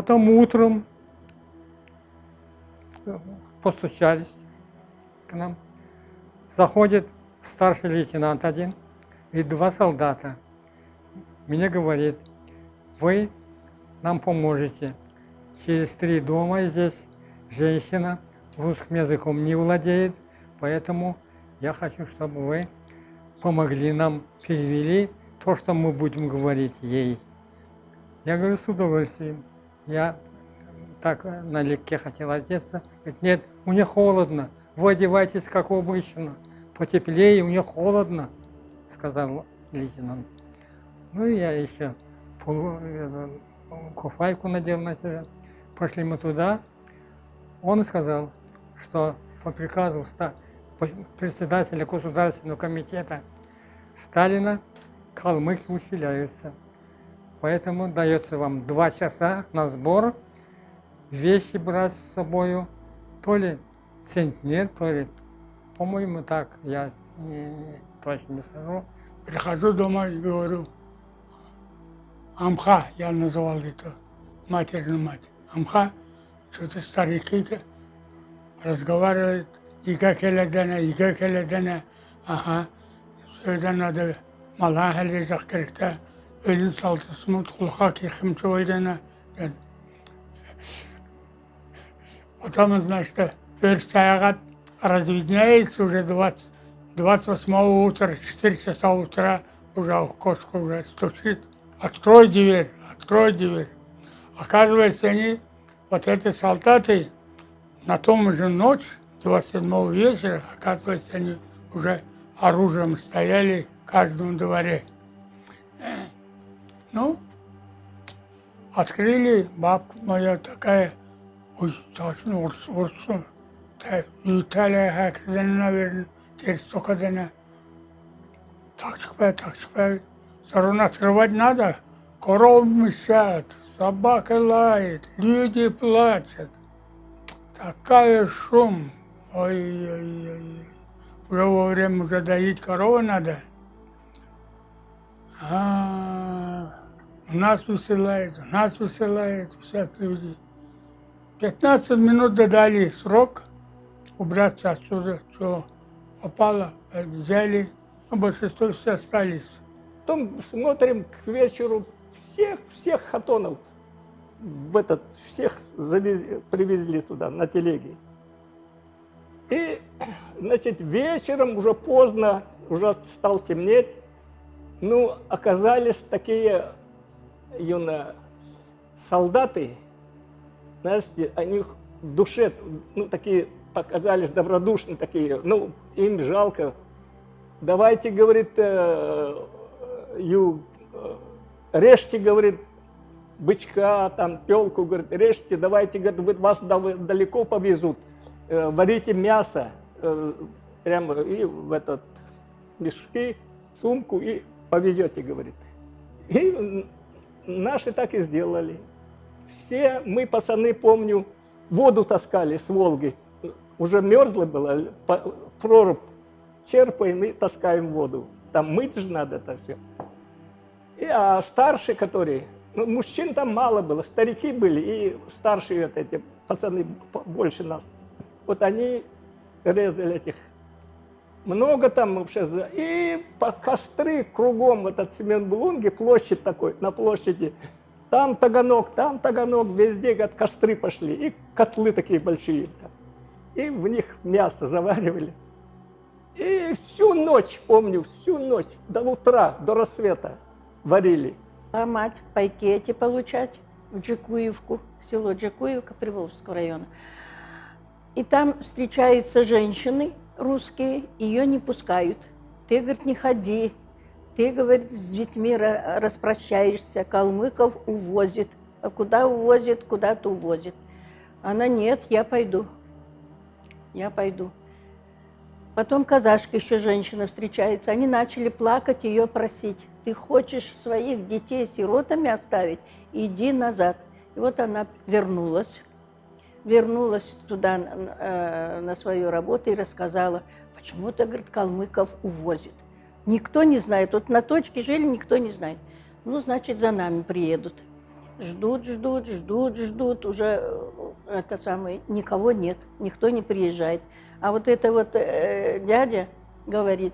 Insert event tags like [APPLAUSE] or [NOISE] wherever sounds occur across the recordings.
Потом утром э, постучались к нам. Заходит старший лейтенант один и два солдата. Мне говорит, вы нам поможете. Через три дома здесь женщина русским языком не владеет, поэтому я хочу, чтобы вы помогли нам, перевели то, что мы будем говорить ей. Я говорю, с удовольствием. Я так налегке хотел одеться. Говорит, нет, у нее холодно, вы одевайтесь как обычно, потеплее, у нее холодно, сказал лейтенант. Ну я еще полу, э, куфайку надел на себя. Пошли мы туда. Он сказал, что по приказу председателя Государственного комитета Сталина калмыки усиляются. Поэтому дается вам два часа на сбор, вещи брать с собой, то ли центнер, то ли, по-моему, так, я не, точно не скажу. Прихожу дома и говорю, Амха, я называл это, матерную мать. Амха, что-то старики разговаривают, и как эледена, и как эледена, ага, все это надо, малахали закрыта, ölüm saltısını tulhak yıkımcı olduğuna ben. Потом, значит, верстаягат разведняется уже 20, 28 утра, 4 часа утра, уже окошко уже стучит. Открой дверь, открой дверь. Оказывается, они, вот эти солдаты, на том же ночь, 27 вечера, оказывается, они уже оружием стояли в каждом дворе. Ну, открыли, бабка моя такая, ой, точно, урс, урсу. Италия herkesin наверное, теперь столько дана. Так шпай, так шпай. Сторон открывать надо. Коров мешат, собака лает, люди плачут. Такая шум. Ой-ой-ой. Уже во время уже доить корову надо. А, нас высылают, нас высылают, всех людей. 15 минут додали срок убраться отсюда, что попало, взяли, но большинство все остались. Потом смотрим к вечеру всех, всех хатонов, в этот, всех завезли, привезли сюда на телеге. И, значит, вечером, уже поздно, уже стал темнеть, ну, оказались такие юно солдаты, знаете, они в душе, ну, такие показались добродушные такие, ну, им жалко. Давайте, говорит, э, ю, э, режьте, говорит, бычка, там, пелку, говорит, режьте, давайте, говорит, вас далеко повезут, э, варите мясо, э, прямо и в этот мешки, сумку, и повезете, говорит. И наши так и сделали. Все мы, пацаны, помню, воду таскали с Волги. Уже мерзло было, проруб черпаем и таскаем воду. Там мыть же надо это все. И, а старшие, которые, ну, мужчин там мало было, старики были, и старшие вот эти пацаны больше нас. Вот они резали этих много там вообще. И по костры кругом, этот Семенбулунги, площадь такой, на площади. Там таганок, там таганок, везде говорят, костры пошли. И котлы такие большие. И в них мясо заваривали. И всю ночь, помню, всю ночь, до утра, до рассвета варили. А мать пайкети получать в Джекуевку, село Джекуевка Приволжского района. И там встречаются женщины, русские, ее не пускают. Ты, говорит, не ходи. Ты, говорит, с детьми распрощаешься, калмыков увозит. А куда увозит, куда-то увозит. Она, нет, я пойду. Я пойду. Потом казашка еще женщина встречается. Они начали плакать, ее просить. Ты хочешь своих детей сиротами оставить? Иди назад. И вот она вернулась вернулась туда э, на свою работу и рассказала, почему-то, говорит, калмыков увозят. Никто не знает. Вот на точке жили, никто не знает. Ну, значит, за нами приедут. Ждут, ждут, ждут, ждут. Уже э, это самое, никого нет, никто не приезжает. А вот это вот э, дядя говорит,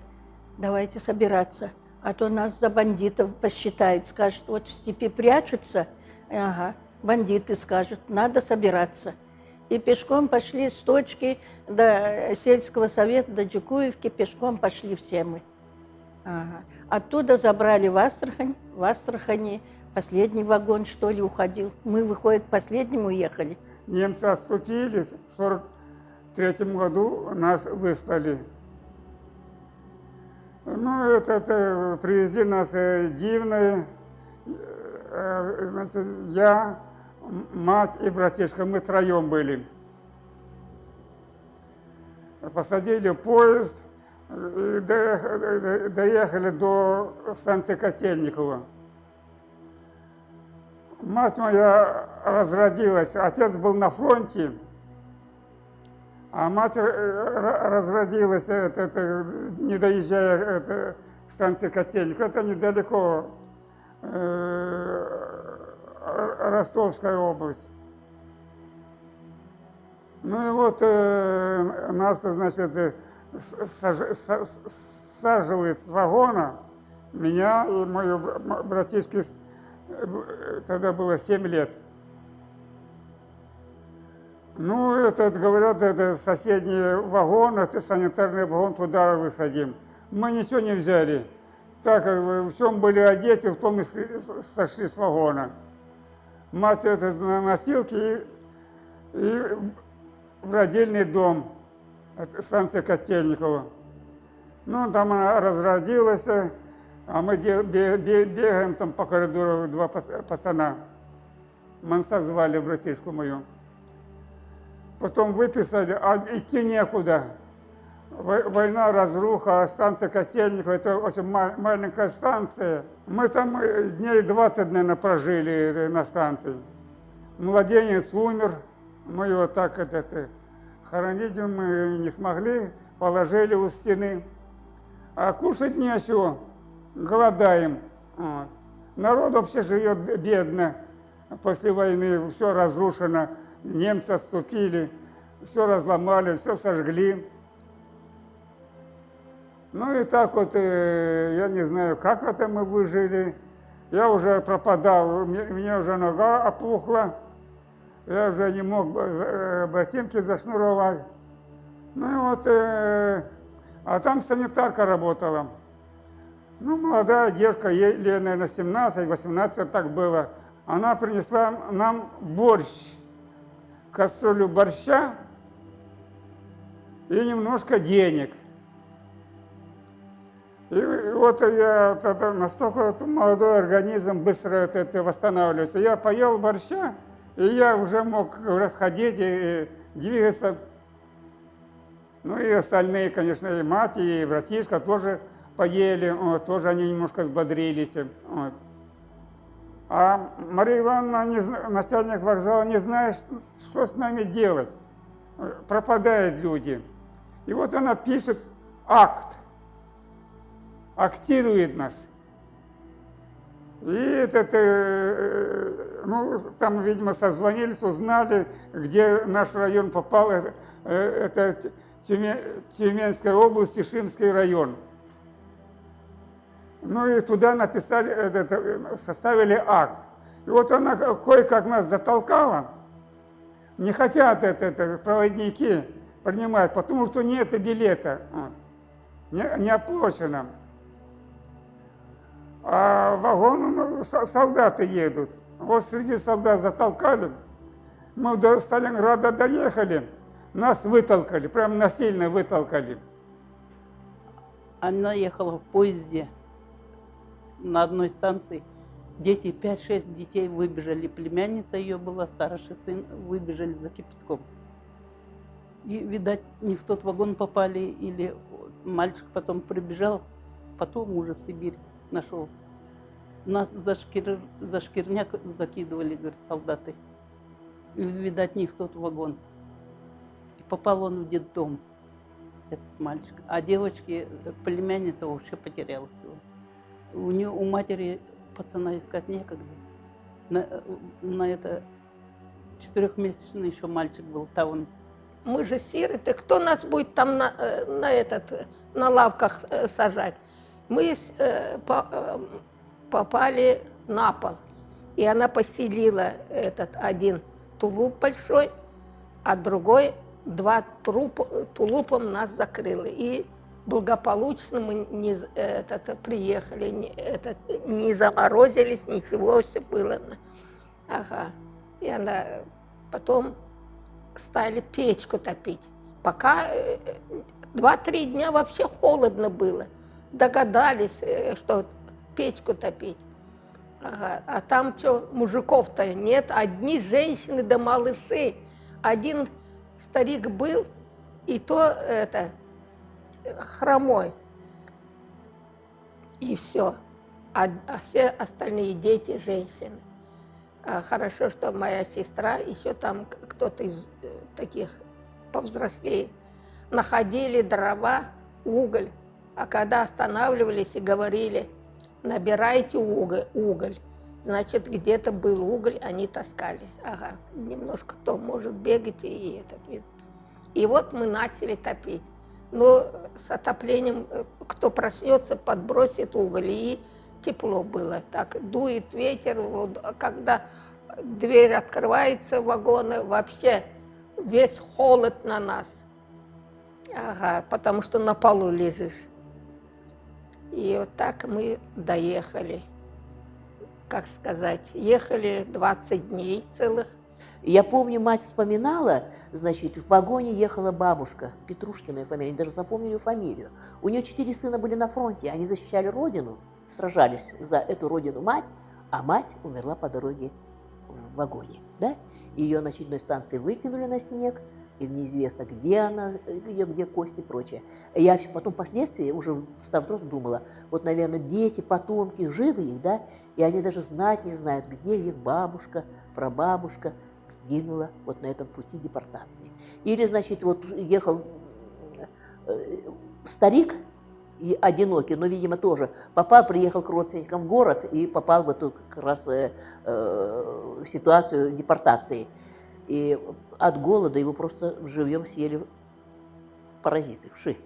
давайте собираться, а то нас за бандитов посчитают, скажут, вот в степи прячутся, ага, бандиты скажут, надо собираться. И пешком пошли с точки до сельского совета, до Джукуевки, пешком пошли все мы. Ага. Оттуда забрали в Астрахань, в Астрахани последний вагон, что ли, уходил. Мы, выходит, последним уехали. Немцы отступили, в 43 году нас выслали. Ну, это, это привезли нас э, дивные, э, значит, я, мать и братишка, мы троем были. Посадили поезд, и доехали, доехали до станции Котельникова. Мать моя разродилась, отец был на фронте, а мать э, разродилась, это, это, не доезжая это, к станции Котельник. Это недалеко, э, Ростовская область. Ну и вот э, нас, значит, э, саж, саживает с вагона меня и мою братишки, э, тогда было 7 лет. Ну, это, говорят, это соседний вагон, это санитарный вагон, туда высадим. Мы ничего не взяли. Так, как в чем были одеты, в том и сошли с вагона. Мать это на носилке и, и в родильный дом, станция Котельникова. Ну, там она разродилась, а мы бегаем там по коридору два пацана. Манса звали братишку мою потом выписали, а идти некуда. Война, разруха, станция Котельникова, это очень маленькая станция. Мы там э, дней 20, наверное, прожили э, на станции. Младенец умер, мы его так это, это, хоронить мы не смогли, положили у стены. А кушать нечего, голодаем. Вот. Народ вообще живет бедно, после войны все разрушено немцы отступили, все разломали, все сожгли. Ну и так вот, э, я не знаю, как это мы выжили. Я уже пропадал, у меня уже нога опухла, я уже не мог э, ботинки зашнуровать. Ну и вот, э, а там санитарка работала. Ну, молодая девка, ей, наверное, 17-18, так было. Она принесла нам борщ кастрюлю борща и немножко денег. И вот я тогда настолько молодой организм быстро это, это восстанавливается. Я поел борща, и я уже мог расходить и двигаться. Ну и остальные, конечно, и мать, и братишка тоже поели, вот, тоже они немножко взбодрились. Вот. А Мария Ивановна, не, начальник вокзала, не знает, что с нами делать. Пропадают люди. И вот она пишет акт, актирует нас. И этот, э, ну, там, видимо, созвонились, узнали, где наш район попал. Это, э, это Тюменская область, Тишинский район. Ну и туда написали, это, составили акт. И вот она кое-как нас затолкала. Не хотят это, это проводники принимать, потому что нет билета. Не, не оплачено. А вагон ну, солдаты едут. Вот среди солдат затолкали. Мы до Сталинграда доехали, нас вытолкали, прям насильно вытолкали. Она ехала в поезде на одной станции дети, 5-6 детей выбежали, племянница ее была, старший сын, выбежали за кипятком. И, видать, не в тот вагон попали, или мальчик потом прибежал, потом уже в Сибирь нашелся. Нас за, шкир, за шкирняк закидывали, говорит, солдаты. И, видать, не в тот вагон. И попал он в детдом, этот мальчик. А девочки, племянница вообще потерялась его у, нее, у матери пацана искать некогда. На, на это четырехмесячный еще мальчик был, Таун. Мы же сироты, кто нас будет там на, э, на, этот, э, на лавках э, сажать? Мы э, по- э, попали на пол, и она поселила этот один тулуп большой, а другой два труп, тулупом нас закрыла. И благополучно мы не, этот, приехали, не, этот, не заморозились, ничего, все было. Ага. И она потом стали печку топить. Пока э, два-три дня вообще холодно было. Догадались, э, что печку топить. Ага. А там что, мужиков-то нет, одни женщины да малыши. Один старик был, и то это хромой. И все. А, а все остальные дети женщины. А хорошо, что моя сестра, еще там кто-то из э, таких повзрослее, находили дрова, уголь. А когда останавливались и говорили, набирайте уголь, уголь, значит, где-то был уголь, они таскали. Ага, немножко кто может бегать и этот вид. И вот мы начали топить. Но с отоплением, э, кто проснется, подбросит уголь, и тепло было. Так дует ветер, вот, а когда дверь открывается вагона, вообще весь холод на нас. Ага, потому что на полу лежишь. И вот так мы доехали. Как сказать, ехали 20 дней целых. Я помню, мать вспоминала, значит, в вагоне ехала бабушка, Петрушкиная фамилия, они даже запомнили ее фамилию. У нее четыре сына были на фронте, они защищали родину, сражались за эту родину мать, а мать умерла по дороге в вагоне, да? Ее на очередной станции выкинули на снег, и неизвестно, где она, ее, где кости и прочее. Я потом впоследствии, уже став взрослым, думала, вот, наверное, дети, потомки, живы их, да, и они даже знать не знают, где их бабушка, прабабушка сгинула вот на этом пути депортации. Или, значит, вот ехал э, старик, и одинокий, но, видимо, тоже попал, приехал к родственникам в город и попал в эту как раз э, э, ситуацию депортации. И от голода его просто живьем съели паразиты, вши.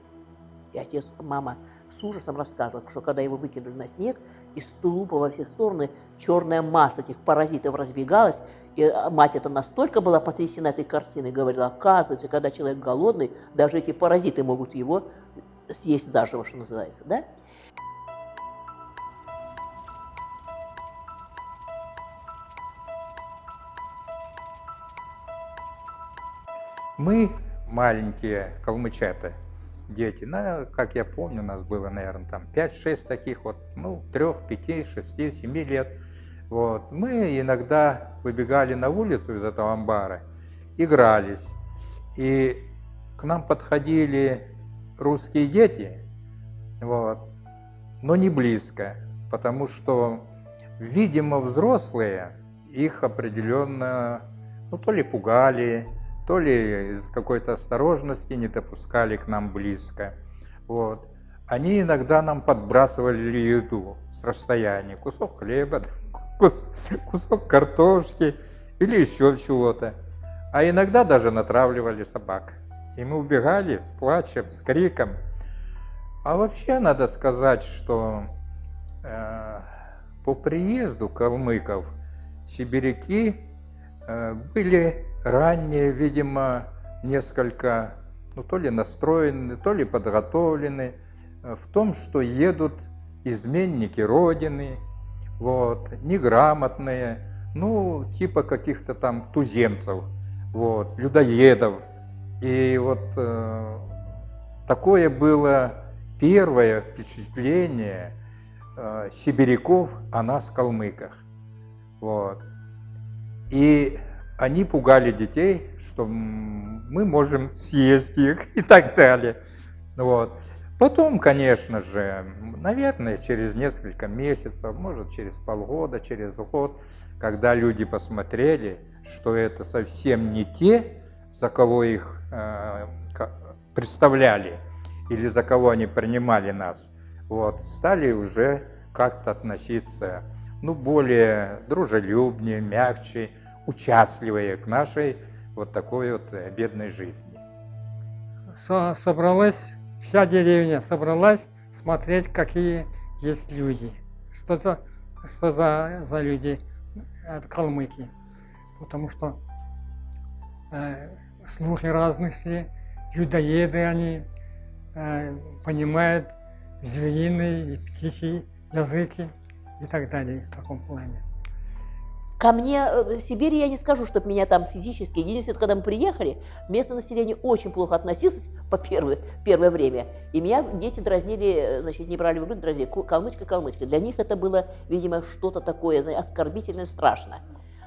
И отец, мама с ужасом рассказывала, что когда его выкинули на снег, из тулупа во все стороны черная масса этих паразитов разбегалась, и а, мать это настолько была потрясена этой картиной, говорила, оказывается, когда человек голодный, даже эти паразиты могут его съесть заживо, что называется, да? Мы, маленькие калмычата, дети, ну, как я помню, у нас было, наверное, там 5-6 таких вот, ну, 3, 5, 6, 7 лет. Вот. Мы иногда выбегали на улицу из этого амбара, игрались. И к нам подходили русские дети, вот, но не близко, потому что, видимо, взрослые их определенно, ну, то ли пугали, то ли из какой-то осторожности не допускали к нам близко. Вот. Они иногда нам подбрасывали еду с расстояния, кусок хлеба, кус- кусок картошки или еще чего-то. А иногда даже натравливали собак. И мы убегали с плачем, с криком. А вообще надо сказать, что э, по приезду калмыков сибиряки э, были ранее, видимо, несколько, ну, то ли настроены, то ли подготовлены э, в том, что едут изменники Родины, вот, неграмотные, ну, типа каких-то там туземцев, вот, людоедов. И вот э, такое было первое впечатление э, сибиряков о нас, калмыках. Вот. И они пугали детей, что мы можем съесть их [LAUGHS] и так далее. Вот. Потом, конечно же, наверное, через несколько месяцев, может, через полгода, через год, когда люди посмотрели, что это совсем не те, за кого их э, представляли, или за кого они принимали нас, вот, стали уже как-то относиться ну, более дружелюбнее, мягче, участливые к нашей вот такой вот э, бедной жизни. Со- собралась, вся деревня собралась смотреть, какие есть люди. Что за, что за, за люди от калмыки. Потому что э, слухи разные шли, людоеды они, э, понимают звериные и птичьи языки и так далее в таком плане. Ко мне э, в Сибири я не скажу, чтобы меня там физически. Единственное, когда мы приехали, местное население очень плохо относилось по первое, первое время. И меня дети дразнили, э, значит, не брали в грудь, дразнили, «Ку- калмычка, калмычка. Для них это было, видимо, что-то такое знаете, оскорбительное, страшно.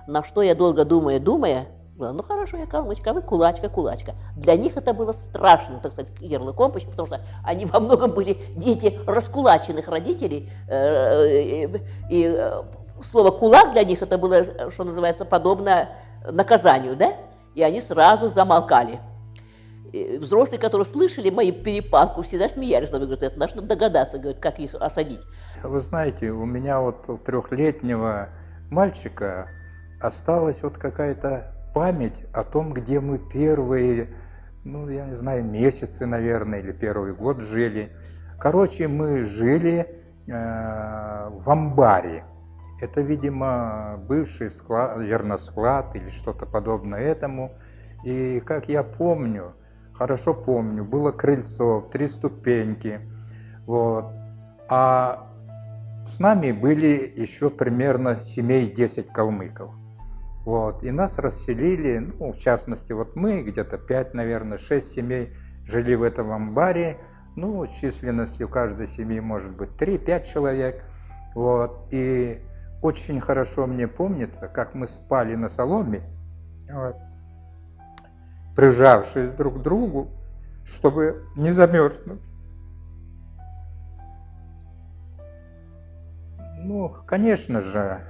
На что я долго думая, думая, ну хорошо, я калмычка, а вы кулачка, кулачка. Для них это было страшно, так сказать, ярлыком, потому что они во многом были дети раскулаченных родителей, э, и, слово «кулак» для них это было, что называется, подобно наказанию, да? И они сразу замолкали. И взрослые, которые слышали мои перепалку, всегда смеялись. Говорят, это нужно догадаться, говорят, как их осадить. Вы знаете, у меня вот трехлетнего мальчика осталась вот какая-то память о том, где мы первые, ну, я не знаю, месяцы, наверное, или первый год жили. Короче, мы жили э, в амбаре. Это, видимо, бывший склад, зерносклад или что-то подобное этому. И, как я помню, хорошо помню, было крыльцо, три ступеньки. Вот. А с нами были еще примерно семей 10 калмыков. Вот. И нас расселили, ну, в частности, вот мы, где-то 5, наверное, 6 семей жили в этом амбаре. Ну, численностью каждой семьи может быть 3-5 человек. Вот. И очень хорошо мне помнится, как мы спали на соломе, вот, прижавшись друг к другу, чтобы не замерзнуть. Ну, конечно же,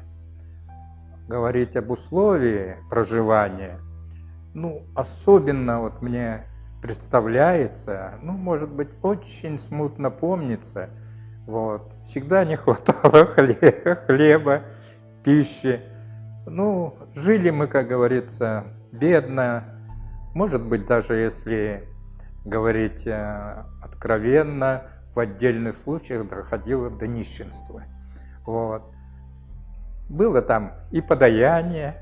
говорить об условии проживания, ну, особенно вот мне представляется, ну, может быть, очень смутно помнится, вот, всегда не хватало [LAUGHS] хле- хлеба, пищи. Ну, жили мы, как говорится, бедно, может быть, даже если говорить э, откровенно, в отдельных случаях доходило до нищенства. Вот. Было там и подаяние,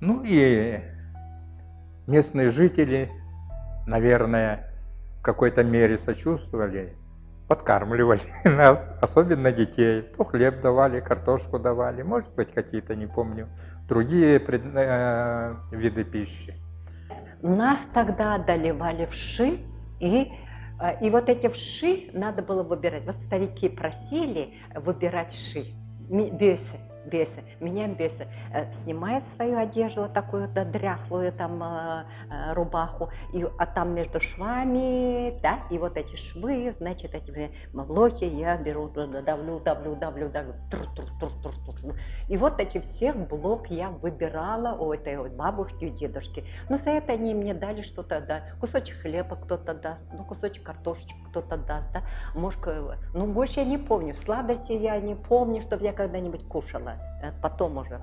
ну и местные жители, наверное, какой-то мере сочувствовали, подкармливали [LAUGHS] нас, особенно детей. То хлеб давали, картошку давали, может быть, какие-то, не помню, другие пред- э, виды пищи. Нас тогда одолевали вши, и, э, и вот эти вши надо было выбирать. Вот старики просили выбирать ши, бесы, бесы, меня бесы. Э, Снимает свою одежду, вот такую да, дряхлую там э, э, рубаху, и, а там между швами, да, и вот эти швы, значит, эти блохи я беру, да, да, давлю, давлю, давлю, давлю, тур, тур, тур, тур, тур. И вот эти всех блок я выбирала у этой вот бабушки и дедушки. Ну, за это они мне дали что-то, да, кусочек хлеба кто-то даст, ну, кусочек картошечки кто-то даст, да, может, ну, больше я не помню, сладости я не помню, чтобы я когда-нибудь кушала, Э, потом уже.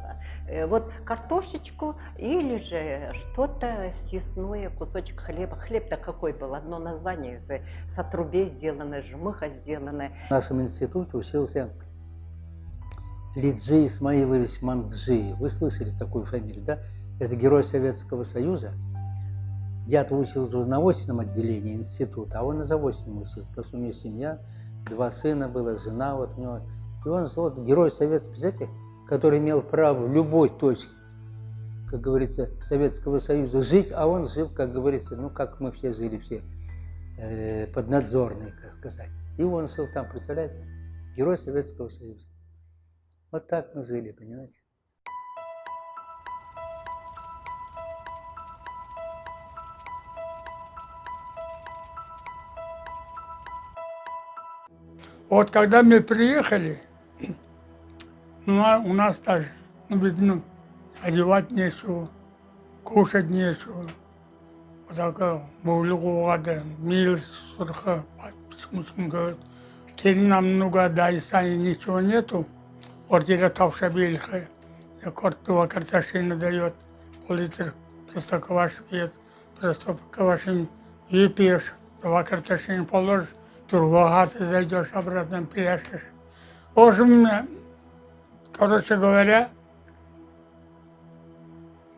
Э, Вот картошечку или же что-то съестное, кусочек хлеба. Хлеб-то какой был? Одно название из э, с отрубей сделанное, жмыха сделанное. В нашем институте учился Лиджи Исмаилович Мамджи. Вы слышали такую фамилию, да? Это герой Советского Союза. Я-то учился уже на очном отделении института, а он на заочном учился. Потому у него семья, два сына было, жена вот у него. И он вот герой Советского, представляете, который имел право в любой точке, как говорится, Советского Союза жить, а он жил, как говорится, ну, как мы все жили, все э, поднадзорные, как сказать. И он жил там, представляете, герой Советского Союза. Вот так мы жили, понимаете? Вот когда мы приехали, ну, а у нас даже, ну, ведь, ну, одевать нечего, кушать нечего. Вот такая баулугада, мил сурха, говорит, келінам нуга Дагестане ничего нету, ордера тавша белха, два картошины дает, пол-литр просто кваш пьет, просто квашин выпьешь, два картошины положишь, другого ты зайдешь обратно пляшешь. В общем, короче говоря,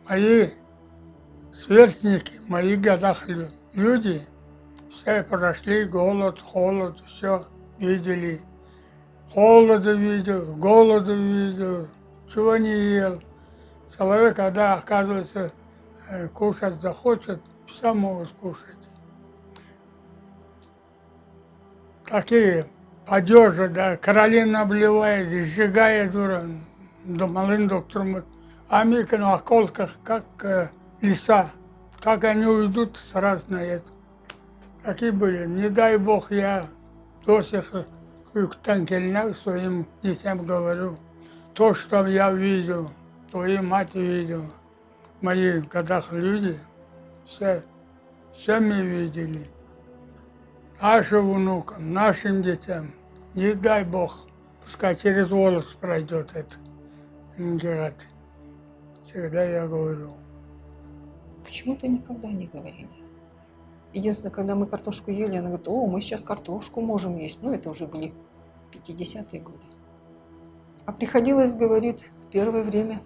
мои сверстники, мои годах лю- люди, все прошли голод, холод, все видели. Холода видел, голода видел, чего не ел. Человек, когда, оказывается, э, кушать захочет, все могут скушать. Такие одежда, да, Каролина обливает, сжигает, дура, до малым доктором. А Мика на околках, как э, леса, как они уйдут, сразу на это. Такие были. Не дай бог, я до сих пор своим детям говорю. То, что я видел, твои мать видела, в моих годах люди, все, все мы видели. Нашим внукам, нашим детям, не дай бог, пускай через волос пройдет это. Ленинград. Всегда я говорю. Почему-то никогда не говорили. Единственное, когда мы картошку ели, она говорит, о, мы сейчас картошку можем есть. Ну, это уже были 50-е годы. А приходилось, говорит, первое время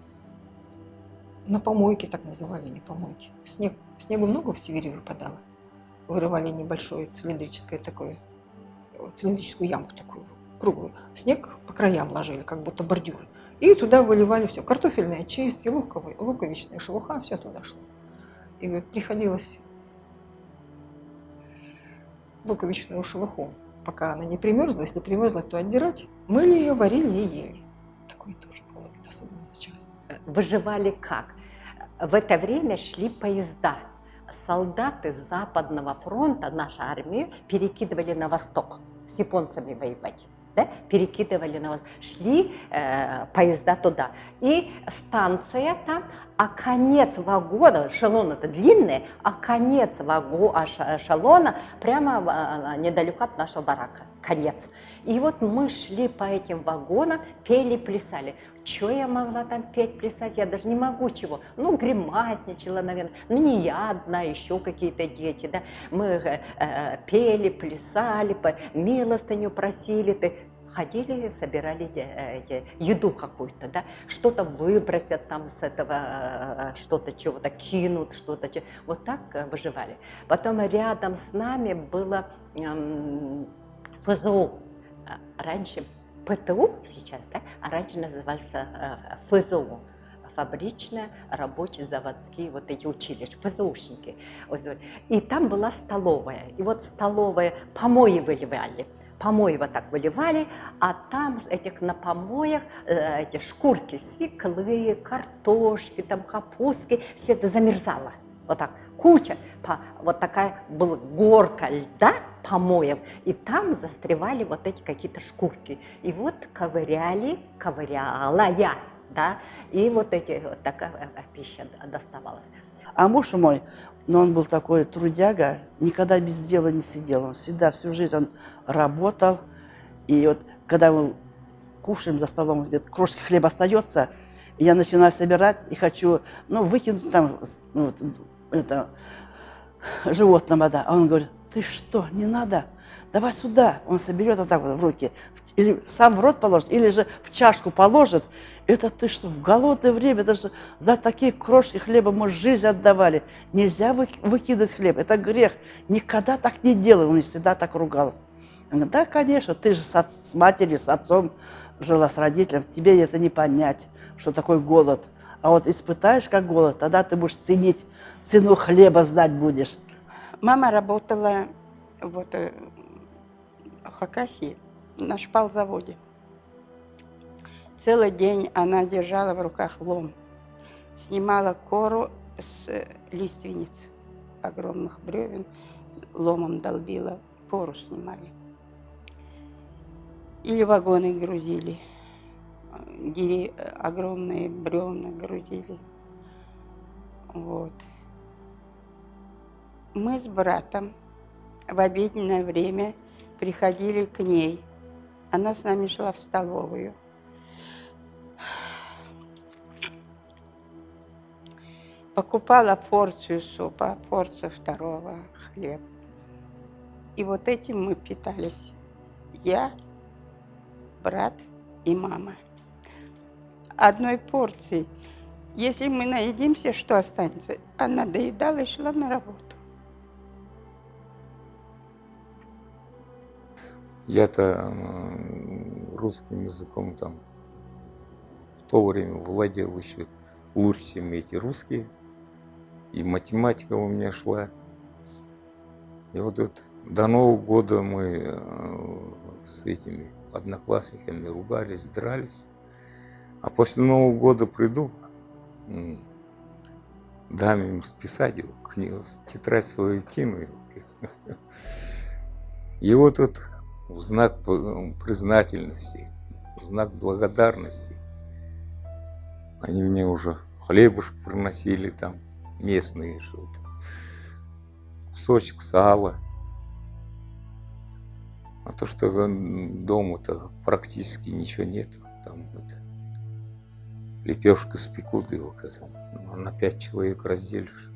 на помойке, так называли, не помойки. Снег, снегу много в Сибири выпадало. Вырывали небольшое цилиндрическое такое, э, цилиндрическую ямку такую круглую. Снег по краям ложили, как будто бордюры. И туда выливали все. Картофельные очистки, луковые, луковичная шелуха, все туда шло. И говорит, приходилось луковичную шелуху, пока она не примерзла. Если примерзла, то отдирать. Мыли ее, варили и ели. Такое тоже было особенно в начале. Выживали как? В это время шли поезда. Солдаты Западного фронта, наша армия, перекидывали на восток с японцами воевать. Да? Перекидывали на восток. Шли э, поезда туда. И станция там, а конец вагона, эшелон это длинный, а конец вагу, а ш- эшелона прямо э, недалеко от нашего барака. Конец. И вот мы шли по этим вагонам, пели, плясали. Что я могла там петь, плясать? Я даже не могу чего. Ну, гримасничала, наверное. Ну, не я одна, еще какие-то дети, да. Мы э, э, пели, плясали, по- милостыню просили. Ты ходили, собирали э, эти, еду какую-то, да, что-то выбросят там с этого, э, что-то чего-то кинут, что-то, вот так э, выживали. Потом рядом с нами было эм, ФЗУ. А, Раньше ПТУ сейчас, да, а раньше назывался э, ФЗУ фабричные, рабочие, заводские, вот эти училища, вот. И там была столовая. И вот столовая помои выливали. Помои вот так выливали, а там этих на помоях э, эти шкурки свеклы, картошки, там капустки, все это замерзало. Вот так, куча, по- вот такая была горка льда, помоев, и там застревали вот эти какие-то шкурки. И вот ковыряли, ковыряла я, да, и вот эти, вот такая э, пища доставалась. А муж мой, но он был такой трудяга, никогда без дела не сидел. Он всегда, всю жизнь он работал. И вот когда мы кушаем за столом, где-то крошки хлеба остается, я начинаю собирать и хочу, ну, выкинуть там, ну, это, животного, да. А он говорит, ты что, не надо, давай сюда. Он соберет вот так вот в руки, или сам в рот положит, или же в чашку положит. Это ты что, в голодное время, даже за такие крошки хлеба мы жизнь отдавали. Нельзя вы- выкидывать хлеб, это грех. Никогда так не делай, он всегда так ругал. Он говорит, да, конечно, ты же с, с матерью, с отцом жила, с родителем, тебе это не понять, что такое голод. А вот испытаешь как голод, тогда ты будешь ценить, цену хлеба знать будешь. Мама работала вот, э, в Хакасии на шпалзаводе. Целый день она держала в руках лом, снимала кору с э, лиственниц огромных бревен, ломом долбила, пору снимали. Или вагоны грузили, э, огромные бревна грузили. Вот. Мы с братом в обеденное время приходили к ней Она с нами шла в столовую. Покупала порцию супа, порцию второго хлеб. И вот этим мы питались. Я, брат и мама. Одной порции. Если мы наедимся, что останется? Она доедала и шла на работу. Я-то русским языком там в то время владел еще лучше, чем эти русские. И математика у меня шла. И вот это, до Нового года мы э, с этими одноклассниками ругались, дрались. А после Нового года приду, дам им списать его, книгу, тетрадь свою кину. И вот тут [LAUGHS] в знак признательности, в знак благодарности они мне уже хлебушек приносили там, местные что-то, кусочек сала. А то, что дома-то практически ничего нет, там это, лепешка спекут его этому, ну, на пять человек разделишь.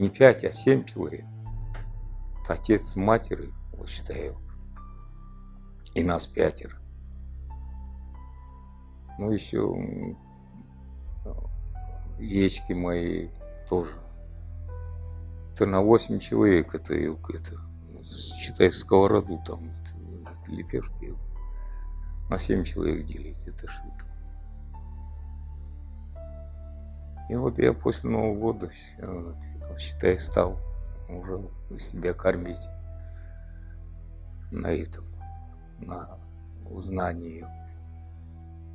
Не пять, а семь человек. Отец с матерью, вот считаю, и нас пятеро. Ну, еще м, яички мои тоже. Это на 8 человек, это, это считай, сковороду там, лепешки. На 7 человек делить, это что такое? И вот я после Нового года, считай, стал уже себя кормить на этом, на знании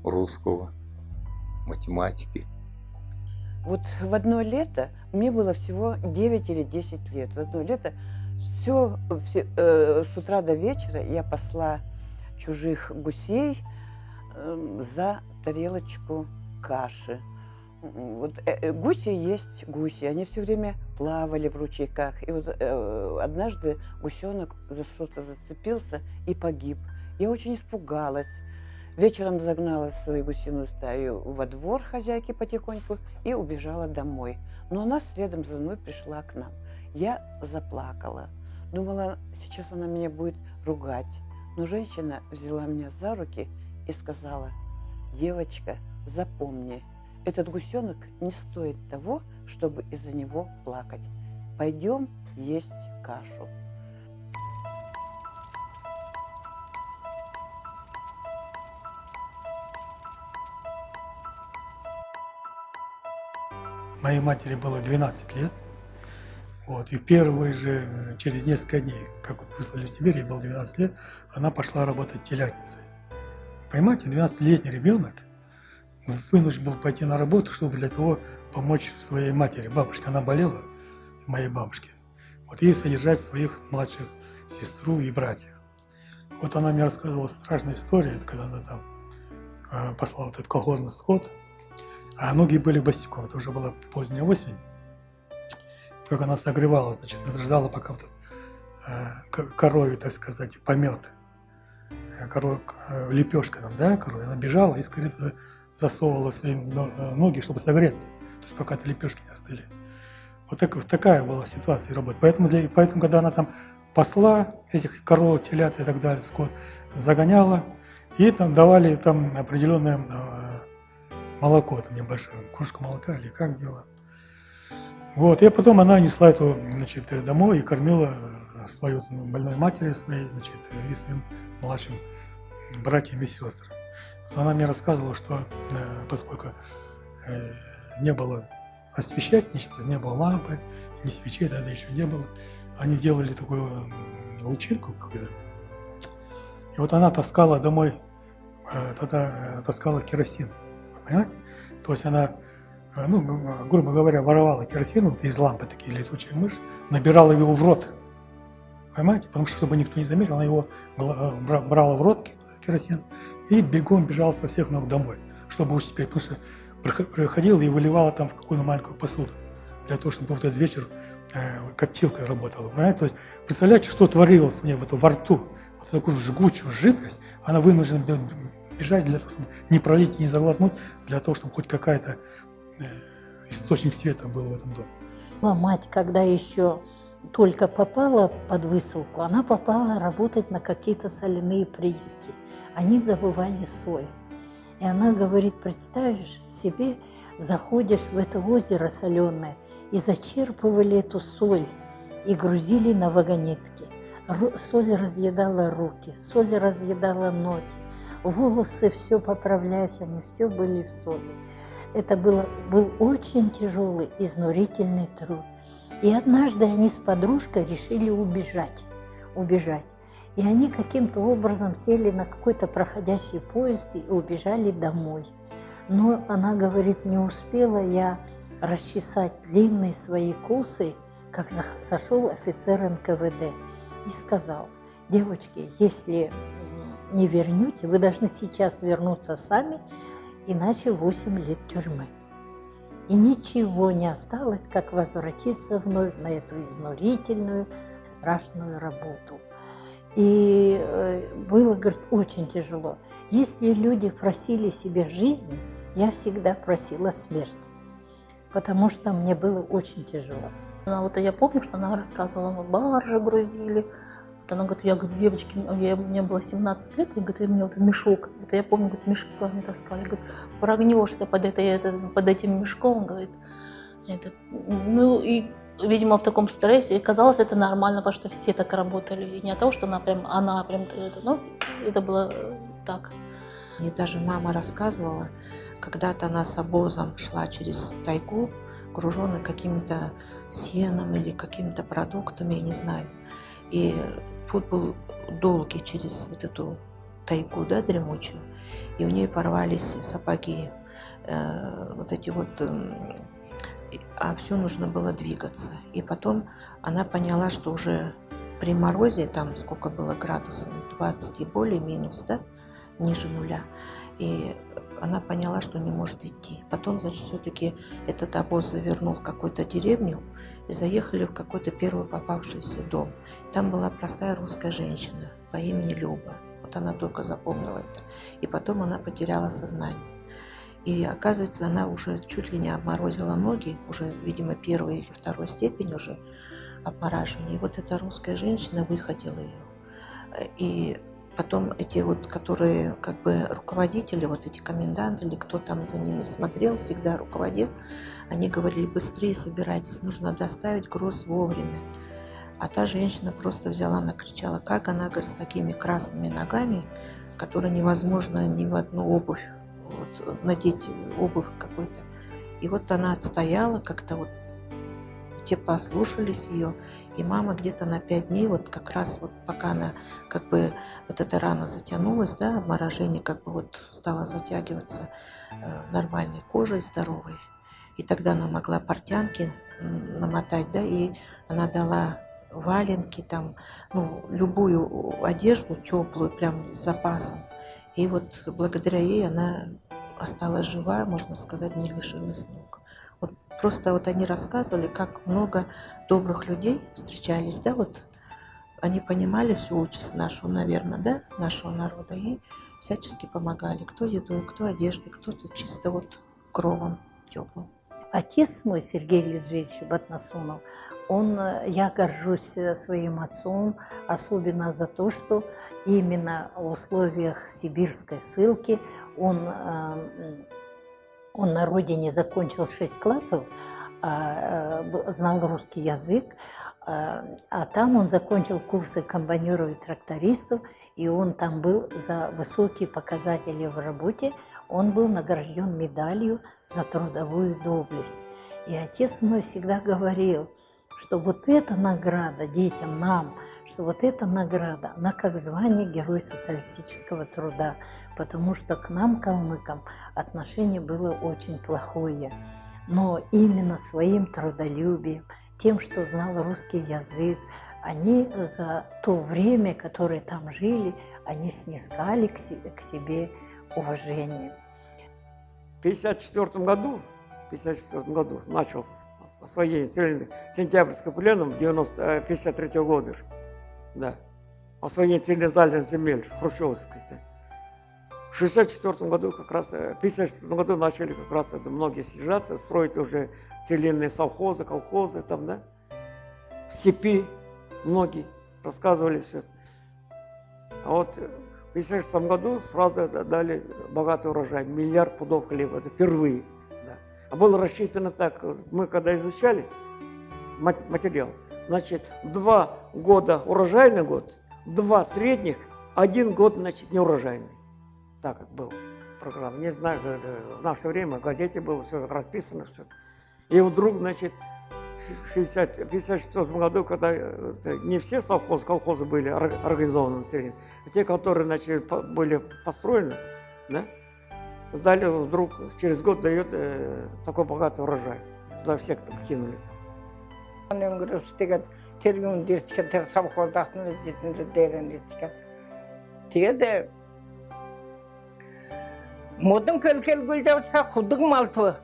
русского, математики. Вот в одно лето, мне было всего 9 или 10 лет, в одно лето все, все э, с утра до вечера я посла чужих гусей э, за тарелочку каши. Вот э, э, гуси есть гуси, они все время плавали в ручейках. И вот э, однажды гусенок за что-то зацепился и погиб. Я очень испугалась. Вечером загнала свою гусиную стаю во двор хозяйки потихоньку и убежала домой. Но она следом за мной пришла к нам. Я заплакала. Думала, сейчас она меня будет ругать. Но женщина взяла меня за руки и сказала, девочка, запомни, этот гусенок не стоит того, чтобы из-за него плакать. Пойдем есть кашу. Моей матери было 12 лет. Вот, и первые же, э, через несколько дней, как выслали в Сибирь, ей было 12 лет, она пошла работать телятницей. Понимаете, 12-летний ребенок вынужден был пойти на работу, чтобы для того помочь своей матери. Бабушка, она болела, моей бабушке. Вот ей содержать своих младших сестру и братьев. Вот она мне рассказывала страшную историю, когда она там э, послала вот этот колхозный скот, а ноги были босиком, это уже была поздняя осень. Как она согревала, значит, ждала, пока вот э, к- корове, так сказать, помет. Э, Коров, э, лепешка там, да, корове. Она бежала и скорее засовывала свои э, ноги, чтобы согреться. То есть пока это лепешки не остыли. Вот так, вот такая была ситуация работы. Поэтому, для, поэтому, когда она там посла этих коров, телят и так далее, скот, загоняла, и там давали там определенное э, молоко, там небольшое, кружку молока или как дело. Вот, и потом она несла эту, значит, домой и кормила э, свою больной матери своей, значит, и своим младшим братьям и сестрам. Она мне рассказывала, что э, поскольку э, не было освещать ничего, не было лампы, ни свечей тогда еще не было, они делали такую лучинку какую-то. И вот она таскала домой, э, тогда э, таскала керосин, понимаете? То есть она, э, ну, г- грубо говоря, воровала керосин вот из лампы, такие летучие мышь, набирала его в рот, понимаете? Потому что, чтобы никто не заметил, она его э, бра- брала в рот, керосин, и бегом бежала со всех ног домой, чтобы успеть, потому что приходила и выливала там в какую-то маленькую посуду, для того, чтобы вот этот вечер э, коптилкой работала, понимаете? То есть, представляете, что творилось мне в этом во рту, вот такую жгучую жидкость, она вынуждена бежать для того, чтобы не пролить и не заглотнуть, для того, чтобы хоть какая-то э, источник света был в этом доме. Мать, когда еще только попала под высылку, она попала работать на какие-то соляные прииски. Они добывали соль. И она говорит, представишь себе, заходишь в это озеро соленое и зачерпывали эту соль и грузили на вагонетки. Соль разъедала руки, соль разъедала ноги, волосы все поправляясь, они все были в соли. Это было, был очень тяжелый, изнурительный труд. И однажды они с подружкой решили убежать, убежать. И они каким-то образом сели на какой-то проходящий поезд и убежали домой. Но она говорит, не успела я расчесать длинные свои косы, как зашел офицер НКВД и сказал, девочки, если не вернете, вы должны сейчас вернуться сами, иначе 8 лет тюрьмы. И ничего не осталось, как возвратиться вновь на эту изнурительную, страшную работу. И э, было, говорит, очень тяжело. Если люди просили себе жизнь, я всегда просила смерть, потому что мне было очень тяжело. А вот я помню, что она рассказывала, мы баржи грузили, она говорит, я говорю, девочки, я, мне было 17 лет, и говорит, мне вот мешок, вот я помню, говорит, мешками таскали, говорит, прогнешься под, это, это, под этим мешком, говорит. Это, ну и, видимо, в таком стрессе, и казалось, это нормально, потому что все так работали, и не от того, что она прям, она прям, это, ну, это было так. Мне даже мама рассказывала, когда-то она с обозом шла через тайгу, груженный каким-то сеном или какими-то продуктами, я не знаю. И путь был долгий через вот эту тайгу, да, дремучую, и у нее порвались сапоги, э, вот эти вот, э, а все нужно было двигаться. И потом она поняла, что уже при морозе, там сколько было градусов, 20 и более минус, да, ниже нуля, и она поняла, что не может идти. Потом, значит, все-таки этот обоз завернул в какую-то деревню и заехали в какой-то первый попавшийся дом. Там была простая русская женщина по имени Люба. Вот она только запомнила это. И потом она потеряла сознание. И оказывается, она уже чуть ли не обморозила ноги, уже, видимо, первой или второй степени уже обмораживания. И вот эта русская женщина выходила ее. И потом эти вот, которые как бы руководители, вот эти коменданты или кто там за ними смотрел, всегда руководил, они говорили, быстрее собирайтесь, нужно доставить груз вовремя. А та женщина просто взяла, накричала, как она, говорит, с такими красными ногами, которые невозможно ни в одну обувь вот, надеть, обувь какой-то. И вот она отстояла как-то вот, те послушались ее, и мама где-то на пять дней, вот как раз вот пока она, как бы, вот эта рана затянулась, да, обморожение как бы вот стало затягиваться э, нормальной кожей, здоровой. И тогда она могла портянки намотать, да, и она дала валенки, там, ну, любую одежду теплую, прям с запасом. И вот благодаря ей она осталась жива, можно сказать, не лишилась ног. Вот просто вот они рассказывали, как много добрых людей встречались, да, вот они понимали всю участь нашу, наверное, да, нашего народа, и всячески помогали, кто едой, кто одеждой, кто-то чисто вот кровом теплым. Отец мой, Сергей Лизжевич Батнасунов, он, я горжусь своим отцом, особенно за то, что именно в условиях сибирской ссылки он, он на родине закончил 6 классов, а, знал русский язык, а там он закончил курсы комбайнеров и трактористов, и он там был за высокие показатели в работе, он был награжден медалью за трудовую доблесть. И отец мой всегда говорил, что вот эта награда детям, нам, что вот эта награда, она как звание Герой социалистического труда, потому что к нам, калмыкам, отношение было очень плохое. Но именно своим трудолюбием, тем, что знал русский язык, они за то время, которое там жили, они снискали к себе уважение. В 1954 году, 54 году начался освоение Сентябрьского пленом 1953 -го года. Да. освоение территориальных земель, хрущевских. В 1964 году как раз, э, в 1954 году начали как раз это многие съезжаться, строить уже целинные совхозы, колхозы там, да, в степи многие рассказывали все. А вот э, в 1956 году сразу дали богатый урожай, миллиард пудов хлеба, это впервые. Да. А было рассчитано так, мы когда изучали материал, значит, два года урожайный год, два средних, один год, значит, неурожайный так как был программа. Не знаю, в наше время в газете было все расписано. Все. И вдруг, значит, в 60, 56 году, когда э, не все совхозы, колхозы были организованы на территории, а те, которые значит, были построены, да, дали вдруг через год дает э, такой богатый урожай. Туда всех так кинули. Тэгээд модон көлкөлгөл жавчка худаг малту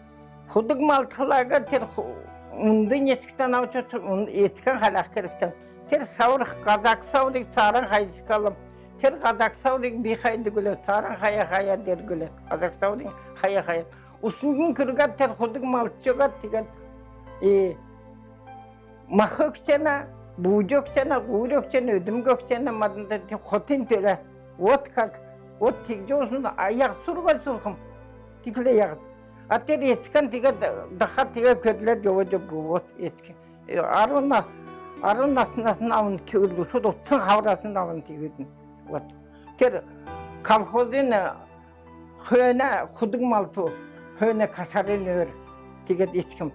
Унды нетіктен аучы, ун еткен халақ керіктен. Тер саурық қазақ саурық сарын қайдышқалым. Тер қазақ саурық бейхайды гүлі, сарын қая-қая дер гүлі. Қазақ саурық қая-қая. Усынғын күргат тер құдық малчығат деген. Мақы өксені, бұғды өксені, ғуыр өксені, өдім өксені, мадында хотын төлі. Вот как, вот тегде осында аяқ сұрға сұрқым. Тикле яғды әттер ечкен тиге дықа тиге көділер жауы жып вот ечке. Э, Аруна арун асынасын авын кеулдусу доттын хаврасын авын тигедин вот. Тер колхозын хөне худың малту хөне кашарын өр тигед ечким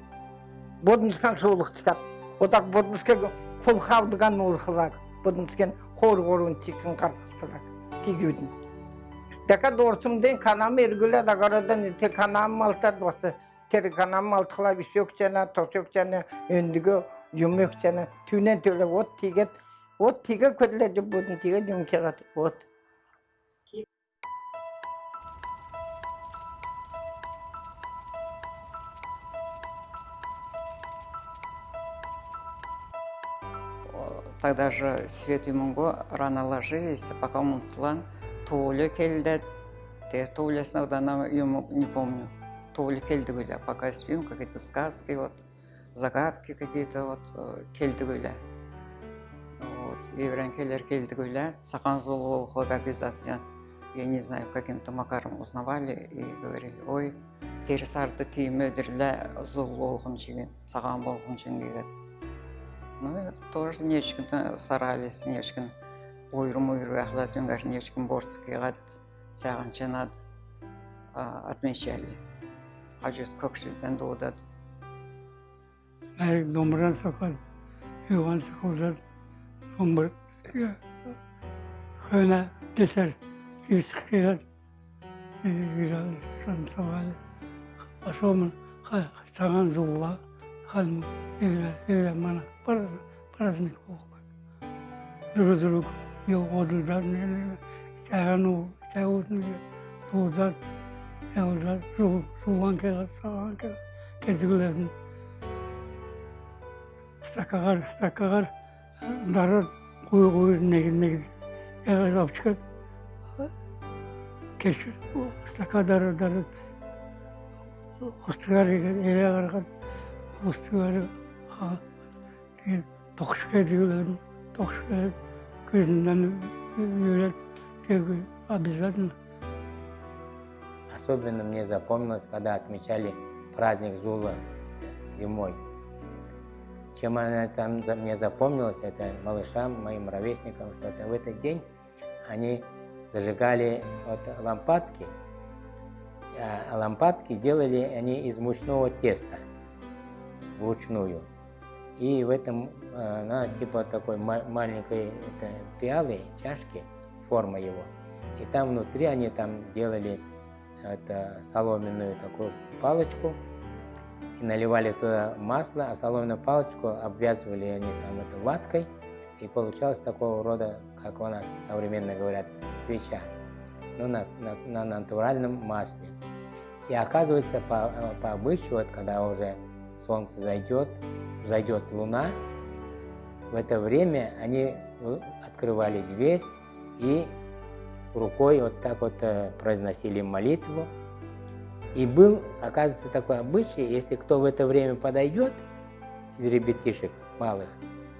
боднускан суулук чыгат отак боднуске кул хавдыган урхылак боднускен хор хорун тикин картыскылак тигедин Дека дорсумден канам эргүле да карадан те канам малтар басы. Тер канам малтыла бисек және, тосек және, өндүгө жумек және. түнен төлі от тигет. От тиге жүп бұдын бодун тиге қат, от. Тогда же Свет и Мунго рано ложились, пока Мунтлан Туолек келді те Туолесного, да она, не помню. Туоле кельды были, пока спим, какие-то сказки, вот, загадки какие-то, вот, э, келді были. Вот, еврейн келді кельды были, Саханзул Волход обязательно, я не знаю, каким-то макаром узнавали и говорили, ой, терісарды өдірлі зұл болғым жеген саған болғым жеген деген ну тоже нечкін не нечкін ойыр мойыр ахлат юнгарнечкин борцкийгат сагынчанат отмечали ажет көкшілден дуудат мәлік домбыран сақат иоған сақылдар домбыр э, хөна десер кирсқират э, шансавали асомын саған зулла хан ила ила мана праздник друг еу саған сәуітіне туылдат сәуілдат суған келіп саған келіп кетігілерін стакаға кеш ediyorlar. Жизненно обязательно. Особенно мне запомнилось, когда отмечали праздник Зула зимой. Чем она там мне запомнилась, это малышам, моим ровесникам, что это в этот день они зажигали вот лампадки, а лампадки делали они из мучного теста вручную. И в этом она типа такой маленькой это, пиалы, чашки, форма его. И там внутри они там делали это, соломенную такую палочку и наливали туда масло, а соломенную палочку обвязывали они там это ваткой, и получалось такого рода, как у нас современно говорят, свеча, но на, на, на натуральном масле. И оказывается, по, по обычаю, вот, когда уже солнце зайдет, зайдет луна, в это время они открывали дверь и рукой вот так вот э, произносили молитву. И был, оказывается, такой обычай, если кто в это время подойдет из ребятишек малых,